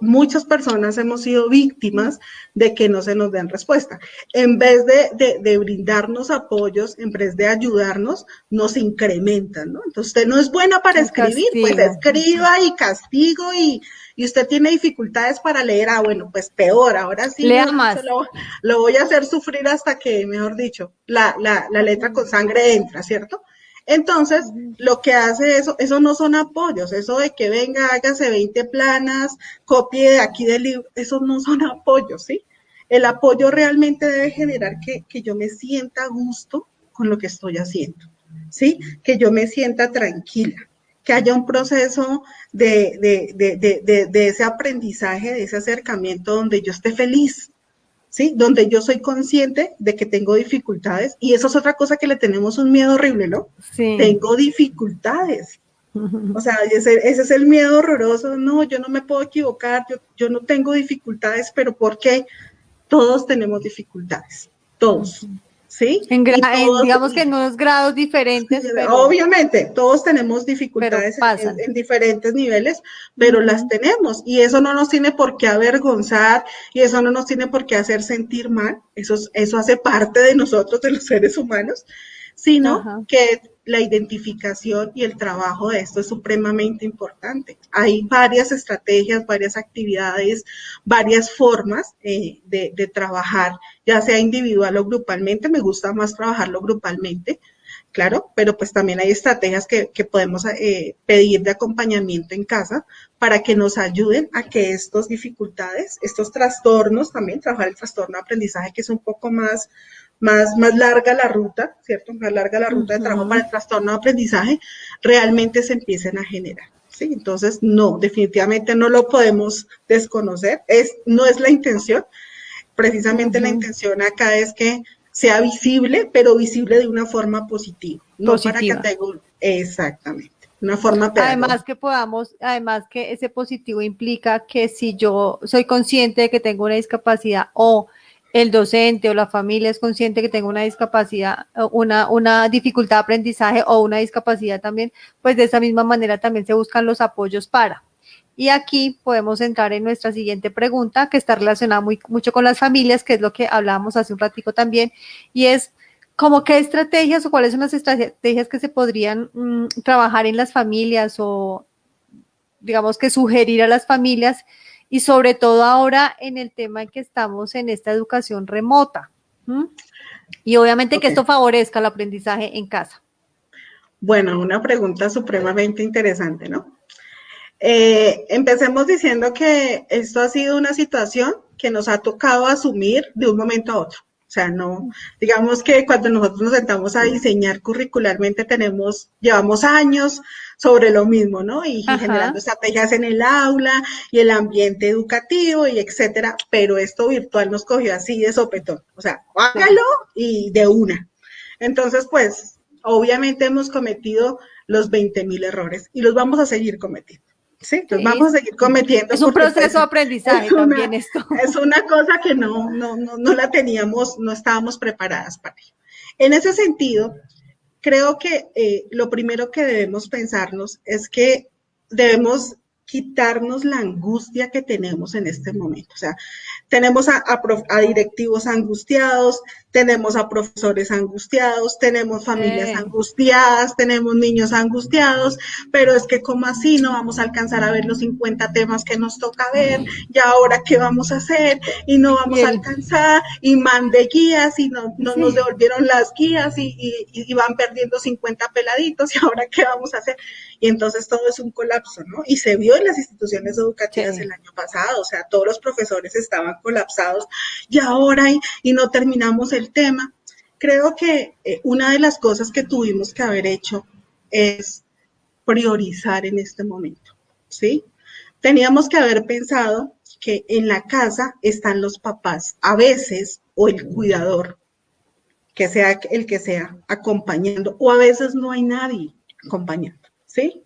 muchas personas hemos sido víctimas de que no se nos den respuesta. En vez de, brindarnos apoyos, en vez de ayudarnos, nos incrementan, ¿no? Entonces, usted no es buena para escribir, pues escriba y castigo y, usted tiene dificultades para leer, ah, bueno, pues peor, ahora sí.
Lea más.
Lo, voy a hacer sufrir hasta que, mejor dicho, la, la letra con sangre entra, ¿cierto? Entonces, lo que hace eso, eso no son apoyos, eso de que venga, hágase 20 planas, copie de aquí del libro, esos no son apoyos, ¿sí? El apoyo realmente debe generar que, yo me sienta a gusto con lo que estoy haciendo, ¿sí? Que yo me sienta tranquila, que haya un proceso de, de ese aprendizaje, de ese acercamiento donde yo esté feliz, ¿sí? Donde yo soy consciente de que tengo dificultades y eso es otra cosa que le tenemos un miedo horrible, ¿no? Sí. Tengo dificultades. O sea, ese, es el miedo horroroso. No, yo no me puedo equivocar, yo, yo no tengo dificultades, pero ¿por qué? Todos tenemos dificultades, todos. ¿Sí?
En, digamos que en unos grados diferentes.
Obviamente, todos tenemos dificultades en, diferentes niveles, pero las tenemos y eso no nos tiene por qué avergonzar y eso no nos tiene por qué hacer sentir mal, eso, eso hace parte de nosotros, de los seres humanos, sino que la identificación y el trabajo de esto es supremamente importante. Hay varias estrategias, varias actividades, varias formas eh, de, trabajar, ya sea individual o grupalmente. Me gusta más trabajarlo grupalmente, claro, pero pues también hay estrategias que, podemos eh, pedir de acompañamiento en casa para que nos ayuden a que estas dificultades, estos trastornos también, trabajar el trastorno de aprendizaje que es un poco más más, más larga la ruta, ¿cierto? Más larga la ruta de trabajo para el trastorno de aprendizaje, realmente se empiecen a generar. ¿sí? Entonces, no, definitivamente no lo podemos desconocer. Es, no es la intención. Precisamente la intención acá es que sea visible, pero visible de una forma positiva. No para que tenga exactamente. Una forma
Además que podamos, además que ese positivo implica que si yo soy consciente de que tengo una discapacidad o el docente o la familia es consciente que tengo una discapacidad, una, una dificultad de aprendizaje o una discapacidad también, pues de esa misma manera también se buscan los apoyos para. Y aquí podemos entrar en nuestra siguiente pregunta, que está relacionada muy, mucho con las familias, que es lo que hablábamos hace un ratico también, y es como qué estrategias o cuáles son las estrategias que se podrían mm, trabajar en las familias o digamos que sugerir a las familias y sobre todo ahora en el tema en que estamos en esta educación remota. Y obviamente que esto favorezca el aprendizaje en casa.
Bueno, una pregunta supremamente interesante, ¿no? Eh, empecemos diciendo que esto ha sido una situación que nos ha tocado asumir de un momento a otro. O sea, no, digamos que cuando nosotros nos sentamos a diseñar curricularmente tenemos, llevamos años sobre lo mismo, ¿no? Y, generando estrategias en el aula y el ambiente educativo y etcétera, pero esto virtual nos cogió así de sopetón. O sea, hágalo y de una. Entonces, pues, obviamente hemos cometido los 20 mil errores y los vamos a seguir cometiendo. Sí, entonces vamos a seguir cometiendo.
Es un proceso pues, de aprendizaje también esto.
Es una cosa que no, no, no, no la teníamos, no estábamos preparadas para ello. En ese sentido, creo que eh, lo primero que debemos pensarnos es que debemos quitarnos la angustia que tenemos en este momento. O sea, tenemos a, directivos angustiados, tenemos a profesores angustiados, tenemos familias angustiadas, tenemos niños angustiados, pero es que como así no vamos a alcanzar a ver los 50 temas que nos toca ver, y ahora qué vamos a hacer, y no vamos a alcanzar, y mande guías, y no, no nos devolvieron las guías, y, y, van perdiendo 50 peladitos, y ahora qué vamos a hacer. Y entonces todo es un colapso, ¿no? Y se vio en las instituciones educativas el año pasado, o sea, todos los profesores estaban colapsados y ahora y, no terminamos el tema. Creo que eh, una de las cosas que tuvimos que haber hecho es priorizar en este momento, ¿sí? Teníamos que haber pensado que en la casa están los papás, a veces, o el cuidador, que sea el que sea, acompañando, o a veces no hay nadie acompañando, ¿sí?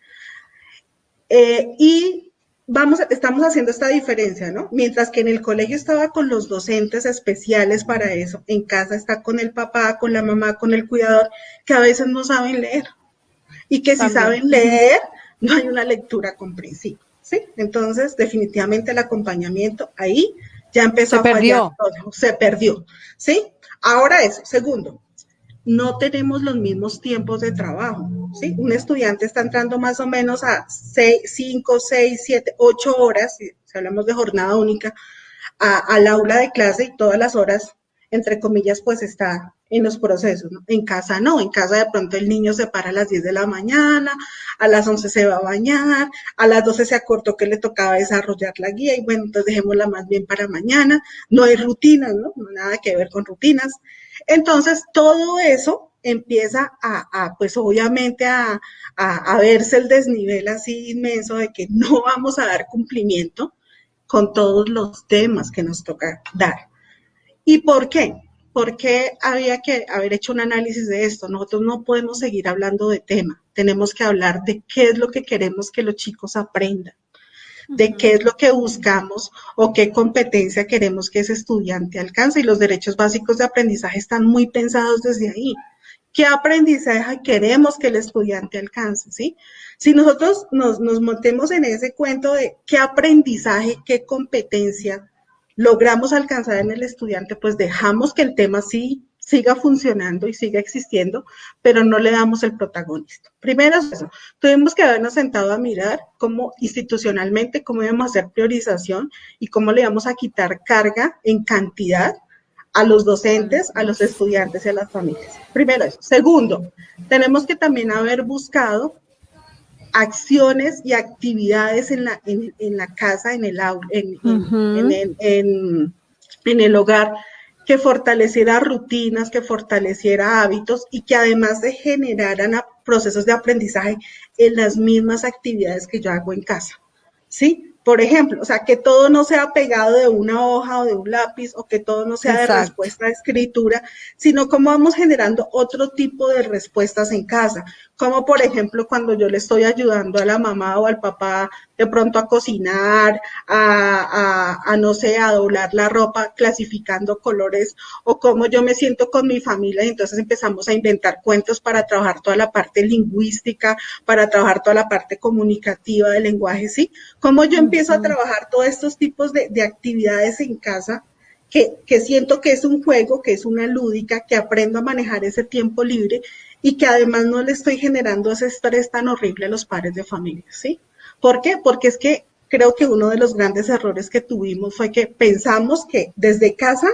Eh, y vamos, estamos haciendo esta diferencia, ¿no? Mientras que en el colegio estaba con los docentes especiales para eso, en casa está con el papá, con la mamá, con el cuidador, que a veces no saben leer. Y que si saben leer, no hay una lectura comprensiva, ¿sí? Entonces, definitivamente el acompañamiento ahí ya empezó a fallar todo, se perdió, ¿sí? Ahora eso, segundo, no tenemos los mismos tiempos de trabajo. ¿sí? Un estudiante está entrando más o menos a 5, 6, 7, 8 horas, si, hablamos de jornada única, al aula de clase y todas las horas, entre comillas, pues está en los procesos. En casa no, en casa de pronto el niño se para a las 10 de la mañana, a las 11 se va a bañar, a las 12 se acortó que le tocaba desarrollar la guía y bueno, entonces dejémosla más bien para mañana. No hay rutinas, ¿no? Nada que ver con rutinas. Entonces, todo eso empieza a, pues obviamente a, a, verse el desnivel así inmenso de que no vamos a dar cumplimiento con todos los temas que nos toca dar. ¿Y por qué? Porque había que haber hecho un análisis de esto. Nosotros no podemos seguir hablando de tema. Tenemos que hablar de qué es lo que queremos que los chicos aprendan de qué es lo que buscamos o qué competencia queremos que ese estudiante alcance. Y los derechos básicos de aprendizaje están muy pensados desde ahí. ¿Qué aprendizaje queremos que el estudiante alcance? ¿sí? Si nosotros nos, nos montemos en ese cuento de qué aprendizaje, qué competencia logramos alcanzar en el estudiante, pues dejamos que el tema sí siga funcionando y siga existiendo, pero no le damos el protagonista. Primero eso, tuvimos que habernos sentado a mirar cómo institucionalmente, cómo íbamos a hacer priorización y cómo le íbamos a quitar carga en cantidad a los docentes, a los estudiantes y a las familias. Primero eso. Segundo, tenemos que también haber buscado acciones y actividades en la, en, la casa, en el, en, en, en el hogar, que fortaleciera rutinas, que fortaleciera hábitos y que además de generaran procesos de aprendizaje en las mismas actividades que yo hago en casa. ¿Sí? Por ejemplo, o sea, que todo no sea pegado de una hoja o de un lápiz o que todo no sea de respuesta de escritura, sino cómo vamos generando otro tipo de respuestas en casa. Como por ejemplo cuando yo le estoy ayudando a la mamá o al papá de pronto a cocinar, a, a, no sé, a doblar la ropa clasificando colores o cómo yo me siento con mi familia y entonces empezamos a inventar cuentos para trabajar toda la parte lingüística, para trabajar toda la parte comunicativa del lenguaje, ¿sí? Cómo yo empiezo a trabajar todos estos tipos de, de actividades en casa que, que, siento que es un juego, que es una lúdica, que aprendo a manejar ese tiempo libre y que además no le estoy generando ese estrés tan horrible a los padres de familia, ¿sí? ¿Por qué? Porque es que creo que uno de los grandes errores que tuvimos fue que pensamos que desde casa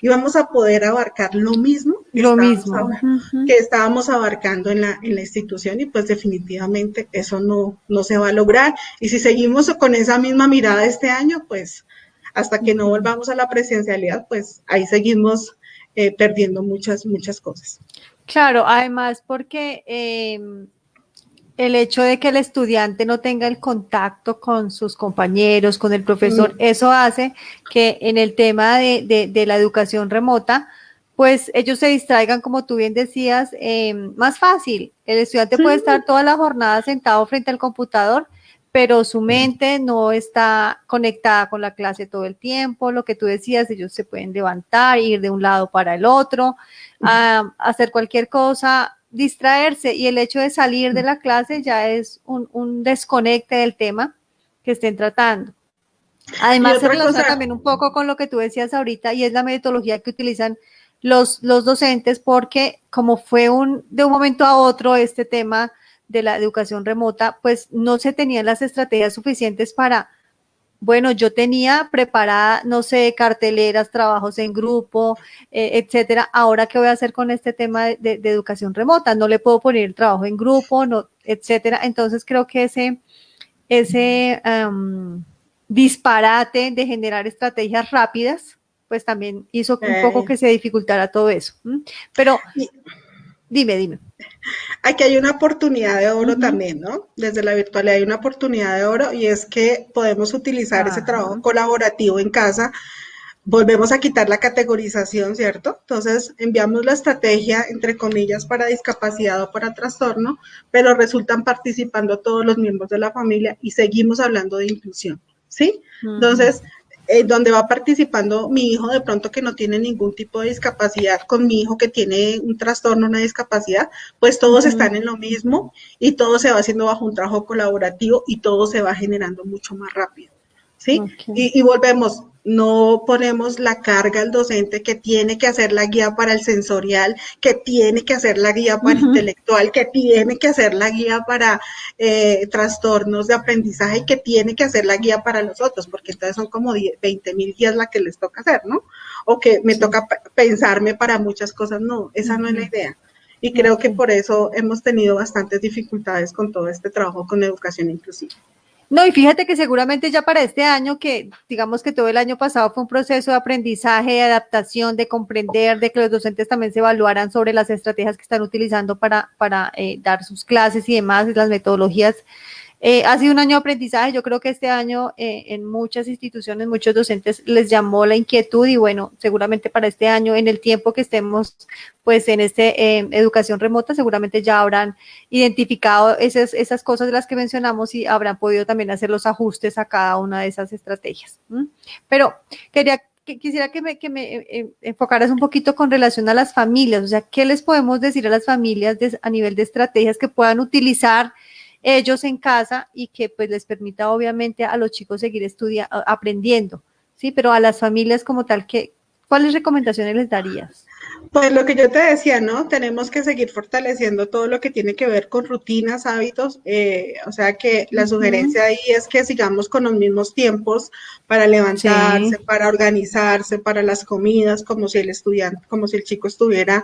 íbamos a poder abarcar lo mismo,
que, lo mismo.
que estábamos abarcando en la, en la institución y pues definitivamente eso no, no se va a lograr. Y si seguimos con esa misma mirada este año, pues hasta que no volvamos a la presencialidad, pues ahí seguimos eh, perdiendo muchas, muchas cosas.
Claro, además porque eh, el hecho de que el estudiante no tenga el contacto con sus compañeros, con el profesor, mm. eso hace que en el tema de, de, la educación remota, pues ellos se distraigan, como tú bien decías, eh, más fácil. El estudiante puede estar toda la jornada sentado frente al computador, pero su mente no está conectada con la clase todo el tiempo. Lo que tú decías, ellos se pueden levantar, ir de un lado para el otro, a hacer cualquier cosa distraerse y el hecho de salir de la clase ya es un, desconecte del tema que estén tratando. Además, se relaciona también un poco con lo que tú decías ahorita y es la metodología que utilizan los, los docentes porque como fue un, de un momento a otro este tema de la educación remota, pues no se tenían las estrategias suficientes para bueno, yo tenía preparada, no sé, carteleras, trabajos en grupo, eh, etcétera. Ahora, ¿qué voy a hacer con este tema de, educación remota? No le puedo poner el trabajo en grupo, no, etcétera. Entonces, creo que ese, ese disparate de generar estrategias rápidas, pues también hizo un poco que se dificultara todo eso. Pero, dime, dime.
Aquí hay una oportunidad de oro también, ¿no? Desde la virtualidad hay una oportunidad de oro y es que podemos utilizar ese trabajo colaborativo en casa volvemos a quitar la categorización, ¿cierto? Entonces enviamos la estrategia, entre comillas, para discapacidad o para trastorno, pero resultan participando todos los miembros de la familia y seguimos hablando de inclusión, ¿sí? Entonces, eh, donde va participando mi hijo de pronto que no tiene ningún tipo de discapacidad con mi hijo que tiene un trastorno, una discapacidad, pues todos están en lo mismo y todo se va haciendo bajo un trabajo colaborativo y todo se va generando mucho más rápido. ¿Sí? y, volvemos, no ponemos la carga al docente que tiene que hacer la guía para el sensorial, que tiene que hacer la guía para intelectual, que tiene que hacer la guía para eh, trastornos de aprendizaje y que tiene que hacer la guía para los otros, porque entonces son como 20 mil guías la que les toca hacer, ¿no? O que me toca pensarme para muchas cosas, no, esa no es la idea. Y creo que por eso hemos tenido bastantes dificultades con todo este trabajo con educación inclusiva.
No, y fíjate que seguramente ya para este año, que digamos que todo el año pasado fue un proceso de aprendizaje, de adaptación, de comprender, de que los docentes también se evaluaran sobre las estrategias que están utilizando para, para eh, dar sus clases y demás, las metodologías eh, ha sido un año de aprendizaje. Yo creo que este año eh, en muchas instituciones, muchos docentes les llamó la inquietud y bueno, seguramente para este año, en el tiempo que estemos pues en este eh, educación remota, seguramente ya habrán identificado esas, esas cosas de las que mencionamos y habrán podido también hacer los ajustes a cada una de esas estrategias. Pero quería quisiera que me, que me enfocaras un poquito con relación a las familias, o sea, ¿qué les podemos decir a las familias a nivel de estrategias que puedan utilizar ellos en casa y que pues les permita obviamente a los chicos seguir estudiando, aprendiendo, ¿sí? Pero a las familias como tal, ¿qué, ¿cuáles recomendaciones les darías?
Pues lo que yo te decía, ¿no? Tenemos que seguir fortaleciendo todo lo que tiene que ver con rutinas, hábitos. Eh, o sea que la sugerencia ahí es que sigamos con los mismos tiempos para levantarse, para organizarse, para las comidas, como si el estudiante, como si el chico estuviera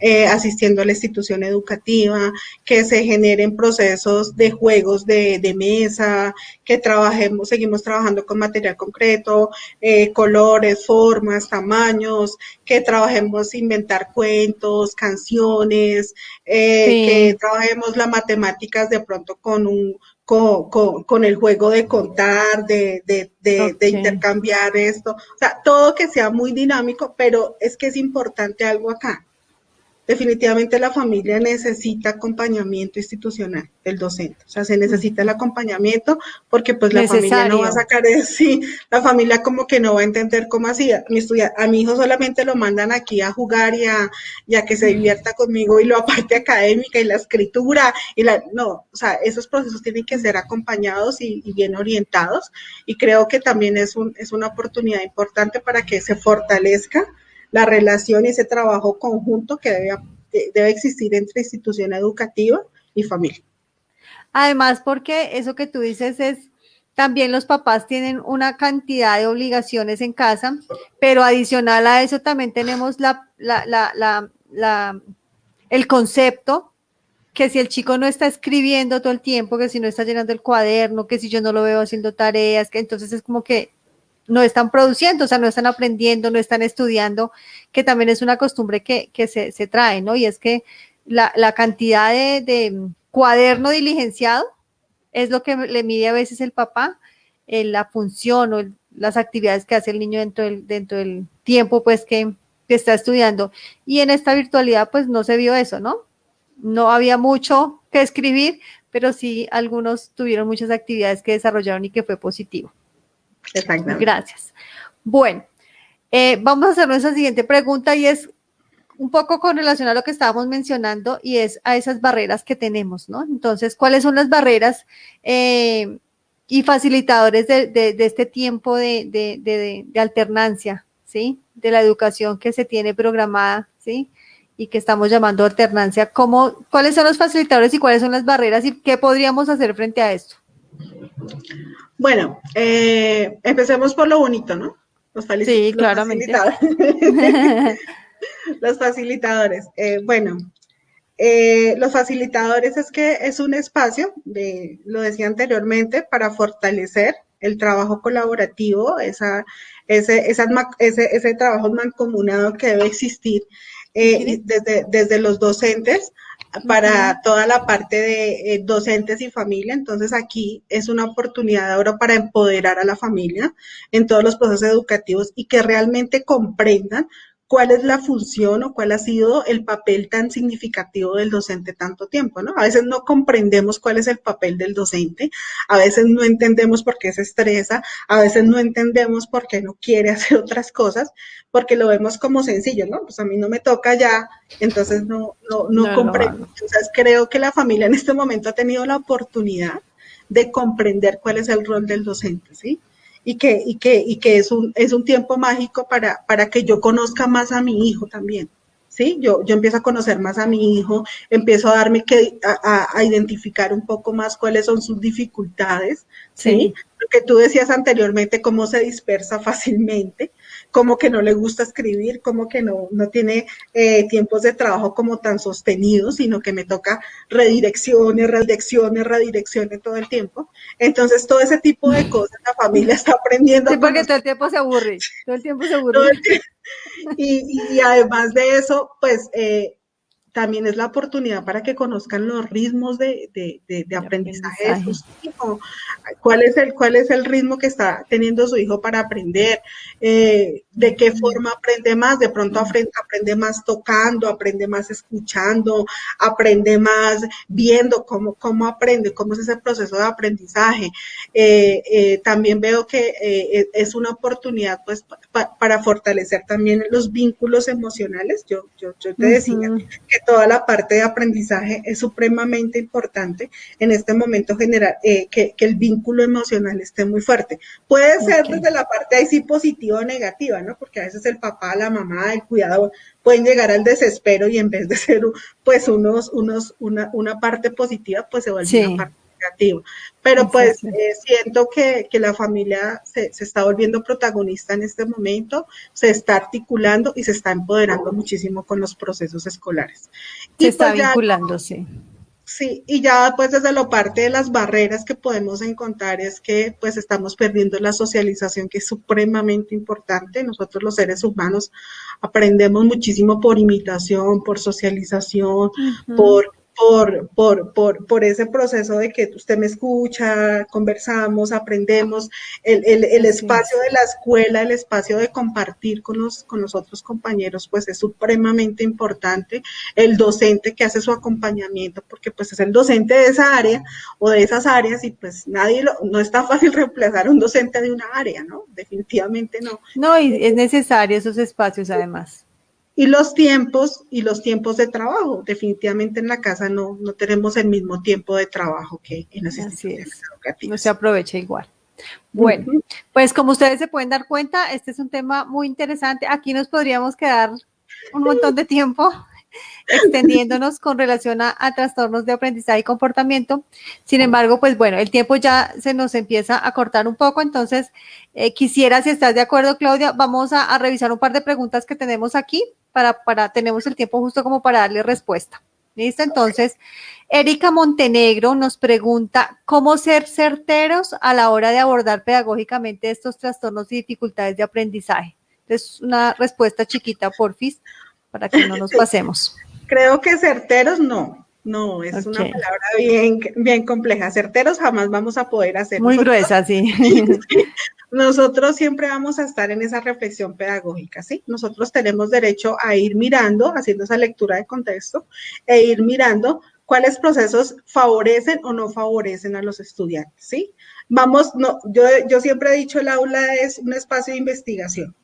eh, asistiendo a la institución educativa, que se generen procesos de juegos de, de mesa, que trabajemos, seguimos trabajando con material concreto, eh, colores, formas, tamaños, que trabajemos inventar cuentos, canciones, eh, que trabajemos las matemáticas de pronto con un con, con, el juego de contar, de, de, de, intercambiar esto, o sea, todo que sea muy dinámico, pero es que es importante algo acá definitivamente la familia necesita acompañamiento institucional del docente. O sea, se necesita el acompañamiento porque pues la familia no va a sacar de sí, la familia como que no va a entender cómo así. A mi, a mi hijo solamente lo mandan aquí a jugar y a, que se divierta conmigo y lo aparte académica y la escritura y la, no, o sea, esos procesos tienen que ser acompañados y, y bien orientados y creo que también es, un, es una oportunidad importante para que se fortalezca la relación y ese trabajo conjunto que debe, debe existir entre institución educativa y familia.
Además, porque eso que tú dices es, también los papás tienen una cantidad de obligaciones en casa, pero adicional a eso también tenemos la, la, la, la, el concepto que si el chico no está escribiendo todo el tiempo, que si no está llenando el cuaderno, que si yo no lo veo haciendo tareas, que entonces es como que no están produciendo, o sea, no están aprendiendo, no están estudiando, que también es una costumbre que, se, trae, ¿no? Y es que la, cantidad de, cuaderno diligenciado es lo que le mide a veces el papá, eh, la función o las actividades que hace el niño dentro del, dentro del tiempo, pues, que, que está estudiando. Y en esta virtualidad, pues, no se vio eso, ¿no? No había mucho que escribir, pero sí algunos tuvieron muchas actividades que desarrollaron y que fue positivo.
Exactamente.
Gracias. Bueno, eh, vamos a hacer nuestra siguiente pregunta y es un poco con relación a lo que estábamos mencionando y es a esas barreras que tenemos, ¿no? Entonces, ¿cuáles son las barreras eh, y facilitadores de, este tiempo de, alternancia, ¿sí? De la educación que se tiene programada, ¿sí? Y que estamos llamando alternancia. ¿Cómo, ¿Cuáles son los facilitadores y cuáles son las barreras y qué podríamos hacer frente a esto?
Bueno, eh, empecemos por lo bonito, ¿no?
Los sí, claramente.
Facilitadores. los facilitadores. Eh, bueno, eh, los facilitadores es que es un espacio, de, lo decía anteriormente, para fortalecer el trabajo colaborativo, esa, ese, ese, ese trabajo mancomunado que debe existir desde, desde los docentes para toda la parte de eh, docentes y familia. Entonces aquí es una oportunidad ahora para empoderar a la familia en todos los procesos educativos y que realmente comprendan cuál es la función o cuál ha sido el papel tan significativo del docente tanto tiempo, ¿no? A veces no comprendemos cuál es el papel del docente, a veces no entendemos por qué se estresa, a veces no entendemos por qué no quiere hacer otras cosas, porque lo vemos como sencillo, ¿no? Pues a mí no me toca ya, entonces no, no, no, comprendo. entonces creo que la familia en este momento ha tenido la oportunidad de comprender cuál es el rol del docente, ¿sí? Y que, y que, y que es, un, es un tiempo mágico para, para que yo conozca más a mi hijo también. ¿Sí? Yo, yo empiezo a conocer más a mi hijo, empiezo a darme que, a, a identificar un poco más cuáles son sus dificultades, ¿sí? Lo que tú decías anteriormente, cómo se dispersa fácilmente, como que no le gusta escribir, como que no, no tiene eh, tiempos de trabajo como tan sostenidos, sino que me toca redirecciones, redirecciones, redirecciones todo el tiempo. Entonces, todo ese tipo de cosas la familia está aprendiendo.
Sí, porque todo el tiempo se aburre, todo el tiempo se aburre.
Y, y, además de eso, pues eh, también es la oportunidad para que conozcan los ritmos de, de, de, aprendizaje, de sus hijos, cuál es, el, cuál es el ritmo que está teniendo su hijo para aprender, eh, de qué forma aprende más, de pronto aprende, más tocando, aprende más escuchando, aprende más viendo cómo, cómo aprende, cómo es ese proceso de aprendizaje. Eh, eh, también veo que es una oportunidad pues para fortalecer también los vínculos emocionales. Yo, yo, yo te decía que toda la parte de aprendizaje es supremamente importante en este momento generar eh, que, el vínculo emocional esté muy fuerte. Puede ser desde la parte ahí sí positiva o negativa, ¿no? Porque a veces el papá, la mamá, el cuidador pueden llegar al desespero y en vez de ser pues unos, unos, una, una parte positiva, pues se vuelve una parte negativa. Pero pues eh, siento que, que, la familia se, se, está volviendo protagonista en este momento, se está articulando y se está empoderando muchísimo con los procesos escolares.
Se está pues, vinculando, sí.
Sí, y ya pues desde la parte de las barreras que podemos encontrar es que pues estamos perdiendo la socialización que es supremamente importante. Nosotros los seres humanos aprendemos muchísimo por imitación, por socialización, por por, por, por, por, ese proceso de que usted me escucha, conversamos, aprendemos, el, el, el espacio de la escuela, el espacio de compartir con los, con los otros compañeros, pues es supremamente importante. El docente que hace su acompañamiento, porque pues es el docente de esa área o de esas áreas y pues nadie, lo, no está fácil reemplazar a un docente de una área, ¿no? Definitivamente no.
No, y es necesario esos espacios además.
Y los tiempos y los tiempos de trabajo. Definitivamente en la casa no, no tenemos el mismo tiempo de trabajo que en las instituciones educativas.
No se aprovecha igual. Bueno, pues como ustedes se pueden dar cuenta, este es un tema muy interesante. Aquí nos podríamos quedar un montón de tiempo extendiéndonos con relación a, trastornos de aprendizaje y comportamiento. Sin embargo, pues bueno, el tiempo ya se nos empieza a cortar un poco, entonces eh, quisiera, si estás de acuerdo, Claudia, vamos a, revisar un par de preguntas que tenemos aquí para, para, tenemos el tiempo justo como para darle respuesta. ¿Listo? Entonces, Erika Montenegro nos pregunta, ¿cómo ser certeros a la hora de abordar pedagógicamente estos trastornos y dificultades de aprendizaje? Entonces, una respuesta chiquita, porfis para que no nos pasemos.
Creo que certeros no, no, es una palabra bien, bien compleja. Certeros jamás vamos a poder hacer.
Muy gruesa, sí.
Nosotros siempre vamos a estar en esa reflexión pedagógica, ¿sí? Nosotros tenemos derecho a ir mirando, haciendo esa lectura de contexto, e ir mirando cuáles procesos favorecen o no favorecen a los estudiantes, ¿sí? Vamos, no, yo, yo siempre he dicho el aula es un espacio de investigación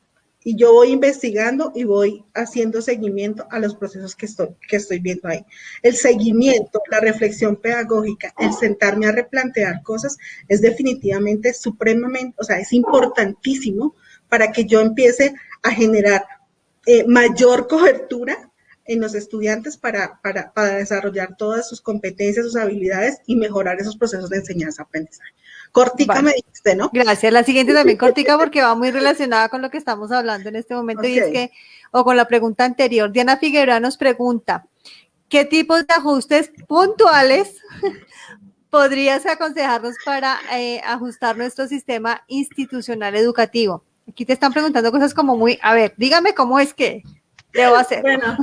y yo voy investigando y voy haciendo seguimiento a los procesos que estoy, que estoy viendo ahí. El seguimiento, la reflexión pedagógica, el sentarme a replantear cosas es definitivamente supremamente, o sea, es importantísimo para que yo empiece a generar eh, mayor cobertura en los estudiantes para, para, para desarrollar todas sus competencias, sus habilidades y mejorar esos procesos de enseñanza-aprendizaje. Cortica me dijiste, ¿no?
Gracias. La siguiente también cortica porque va muy relacionada con lo que estamos hablando en este momento y es que, o con la pregunta anterior, Diana Figueroa nos pregunta, ¿qué tipos de ajustes puntuales podrías aconsejarnos para eh, ajustar nuestro sistema institucional educativo? Aquí te están preguntando cosas como muy, a ver, dígame cómo es que debo hacer.
Bueno,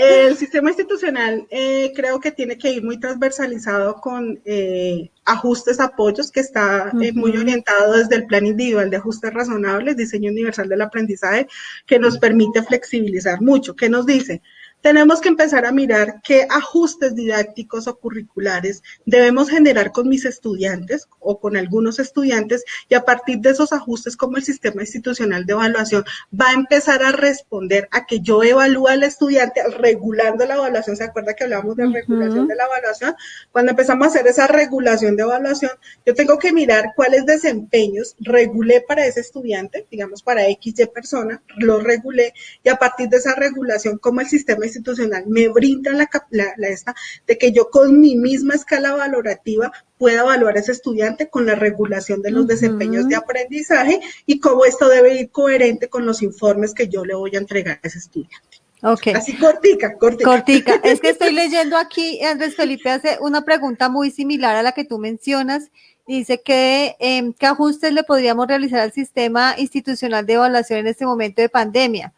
El sistema institucional eh, creo que tiene que ir muy transversalizado con eh, ajustes, apoyos, que está eh, muy orientado desde el plan individual de ajustes razonables, diseño universal del aprendizaje, que nos permite flexibilizar mucho. ¿Qué nos dice? Tenemos que empezar a mirar qué ajustes didácticos o curriculares debemos generar con mis estudiantes o con algunos estudiantes y a partir de esos ajustes como el sistema institucional de evaluación va a empezar a responder a que yo evalúe al estudiante regulando la evaluación. ¿Se acuerda que hablamos de regulación de la evaluación? Cuando empezamos a hacer esa regulación de evaluación, yo tengo que mirar cuáles desempeños regulé para ese estudiante, digamos para X, Y persona, lo regulé y a partir de esa regulación, como el sistema institucional me brinda la, la, esta de que yo con mi misma escala valorativa pueda evaluar a ese estudiante con la regulación de los desempeños de aprendizaje y cómo esto debe ir coherente con los informes que yo le voy a entregar a ese estudiante.
Ok.
Así cortica, cortica.
Cortica. Es que estoy leyendo aquí, Andrés Felipe hace una pregunta muy similar a la que tú mencionas. Dice que em, qué ajustes le podríamos realizar al sistema institucional de evaluación en este momento de pandemia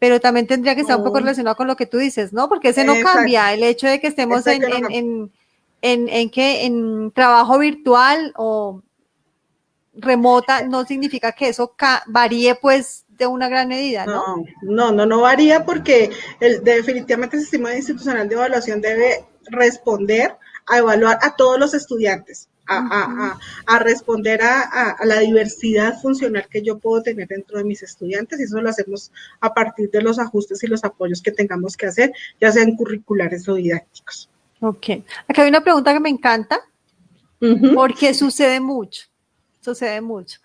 pero también tendría que estar un poco relacionado con lo que tú dices, ¿no? Porque ese no cambia, el hecho de que estemos en, en, en, en, que en trabajo virtual o remota no significa que eso varíe pues de una gran medida, ¿no?
No, no, no, varía porque el, definitivamente el sistema institucional de evaluación debe responder a evaluar a todos los estudiantes a, responder a, la diversidad funcional que yo puedo tener dentro de mis estudiantes y eso lo hacemos a partir de los ajustes y los apoyos que tengamos que hacer, ya sean curriculares o didácticos.
Ok. Acá hay una pregunta que me encanta, porque sucede mucho, sucede mucho.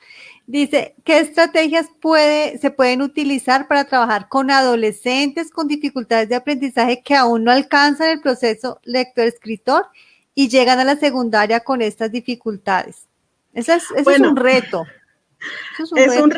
Dice, ¿qué estrategias puede, se pueden utilizar para trabajar con adolescentes con dificultades de aprendizaje que aún no alcanzan el proceso lector-escritor y llegan a la secundaria con estas dificultades. Ese es, un reto.
es, un, es, Un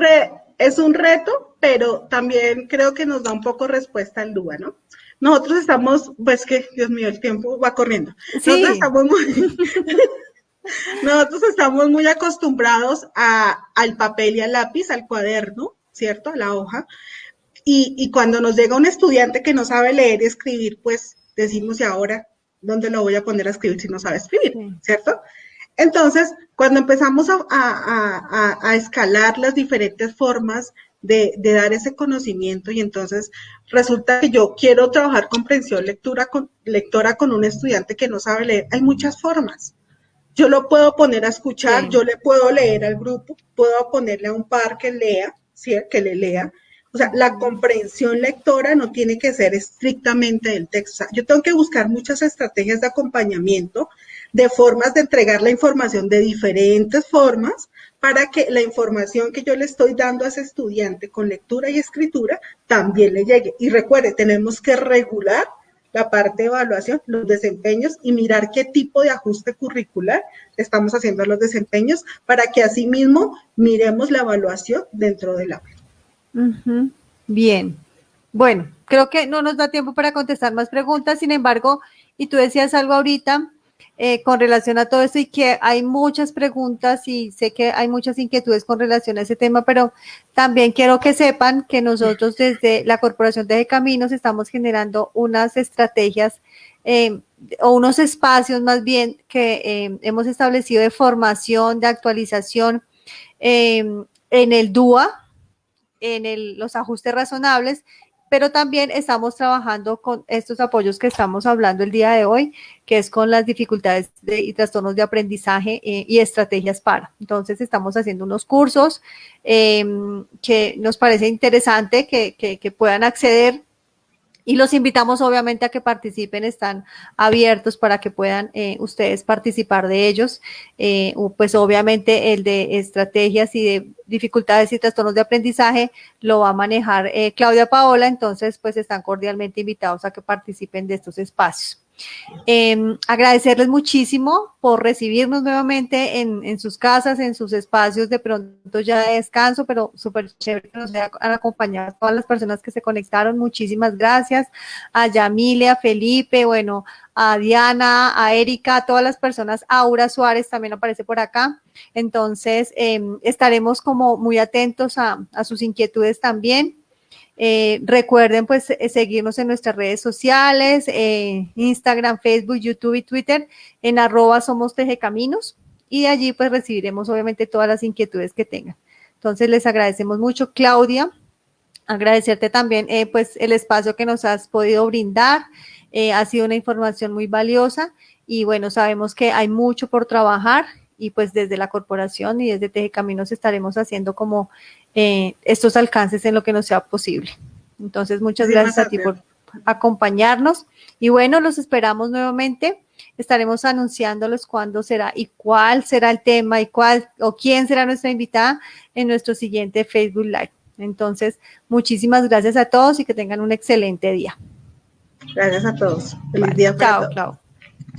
es un reto, pero también creo que nos da un poco respuesta al DUA, ¿no? Nosotros estamos, pues que, Dios mío, el tiempo va corriendo. Nosotros estamos muy... Nosotros estamos muy acostumbrados a, al papel y al lápiz, al cuaderno, ¿cierto? A la hoja. Y, y, cuando nos llega un estudiante que no sabe leer y escribir, pues decimos, ¿y ahora ¿dónde lo voy a poner a escribir si no sabe escribir? ¿Cierto? Entonces, cuando empezamos a, escalar las diferentes formas de, dar ese conocimiento y entonces resulta que yo quiero trabajar comprensión lectura con, lectora con un estudiante que no sabe leer, hay muchas formas. Yo lo puedo poner a escuchar, yo le puedo leer al grupo, puedo ponerle a un par que lea, ¿sí? que le lea, o sea, la comprensión lectora no tiene que ser estrictamente del texto. yo tengo que buscar muchas estrategias de acompañamiento, de formas de entregar la información de diferentes formas para que la información que yo le estoy dando a ese estudiante con lectura y escritura también le llegue. Y recuerde, tenemos que regular la parte de evaluación, los desempeños y mirar qué tipo de ajuste curricular estamos haciendo a los desempeños para que asimismo miremos la evaluación dentro del aula.
Bien. Bueno, creo que no nos da tiempo para contestar más preguntas, sin embargo, y tú decías algo ahorita eh, con relación a todo esto y que hay muchas preguntas y sé que hay muchas inquietudes con relación a ese tema, pero también quiero que sepan que nosotros desde la Corporación de Caminos estamos generando unas estrategias eh, o unos espacios más bien que eh, hemos establecido de formación, de actualización en el DUA, en los ajustes razonables, pero también estamos trabajando con estos apoyos que estamos hablando el día de hoy, que es con las dificultades y trastornos de aprendizaje eh, y estrategias para. Entonces, estamos haciendo unos cursos em, que nos parece interesante que, que puedan acceder y los invitamos obviamente a que participen, están abiertos para que puedan eh, ustedes participar de ellos. Eh, pues obviamente el de estrategias y de dificultades y trastornos de aprendizaje lo va a manejar eh, Claudia Paola, entonces pues están cordialmente invitados a que participen de estos espacios. Em, agradecerles muchísimo por recibirnos nuevamente en, sus casas, en sus espacios de pronto ya de descanso, pero súper chévere que nos han acompañado todas las personas que se conectaron. Muchísimas gracias a Yamilia, a Felipe, bueno, a Diana, a Erika, a todas las personas, Aura Suárez también aparece por acá. Entonces, em, estaremos como muy atentos a sus inquietudes también. Eh, recuerden pues eh, seguirnos en nuestras redes sociales, eh, Instagram, Facebook, YouTube y Twitter en arroba somos tejecaminos y allí pues recibiremos obviamente todas las inquietudes que tengan. Entonces les agradecemos mucho, Claudia, agradecerte también pues el espacio que nos has podido brindar, ha sido una información muy valiosa y bueno, sabemos que hay mucho por trabajar y pues desde la corporación y desde Teje Caminos estaremos haciendo como eh, estos alcances en lo que nos sea posible. Entonces, muchas gracias a ti por acompañarnos y bueno, los esperamos nuevamente. Estaremos anunciándolos cuándo será y cuál será el tema y cuál o quién será nuestra invitada en nuestro siguiente Facebook Live. Entonces, muchísimas gracias a todos y que tengan un excelente día.
Gracias a todos. Feliz día
para chao,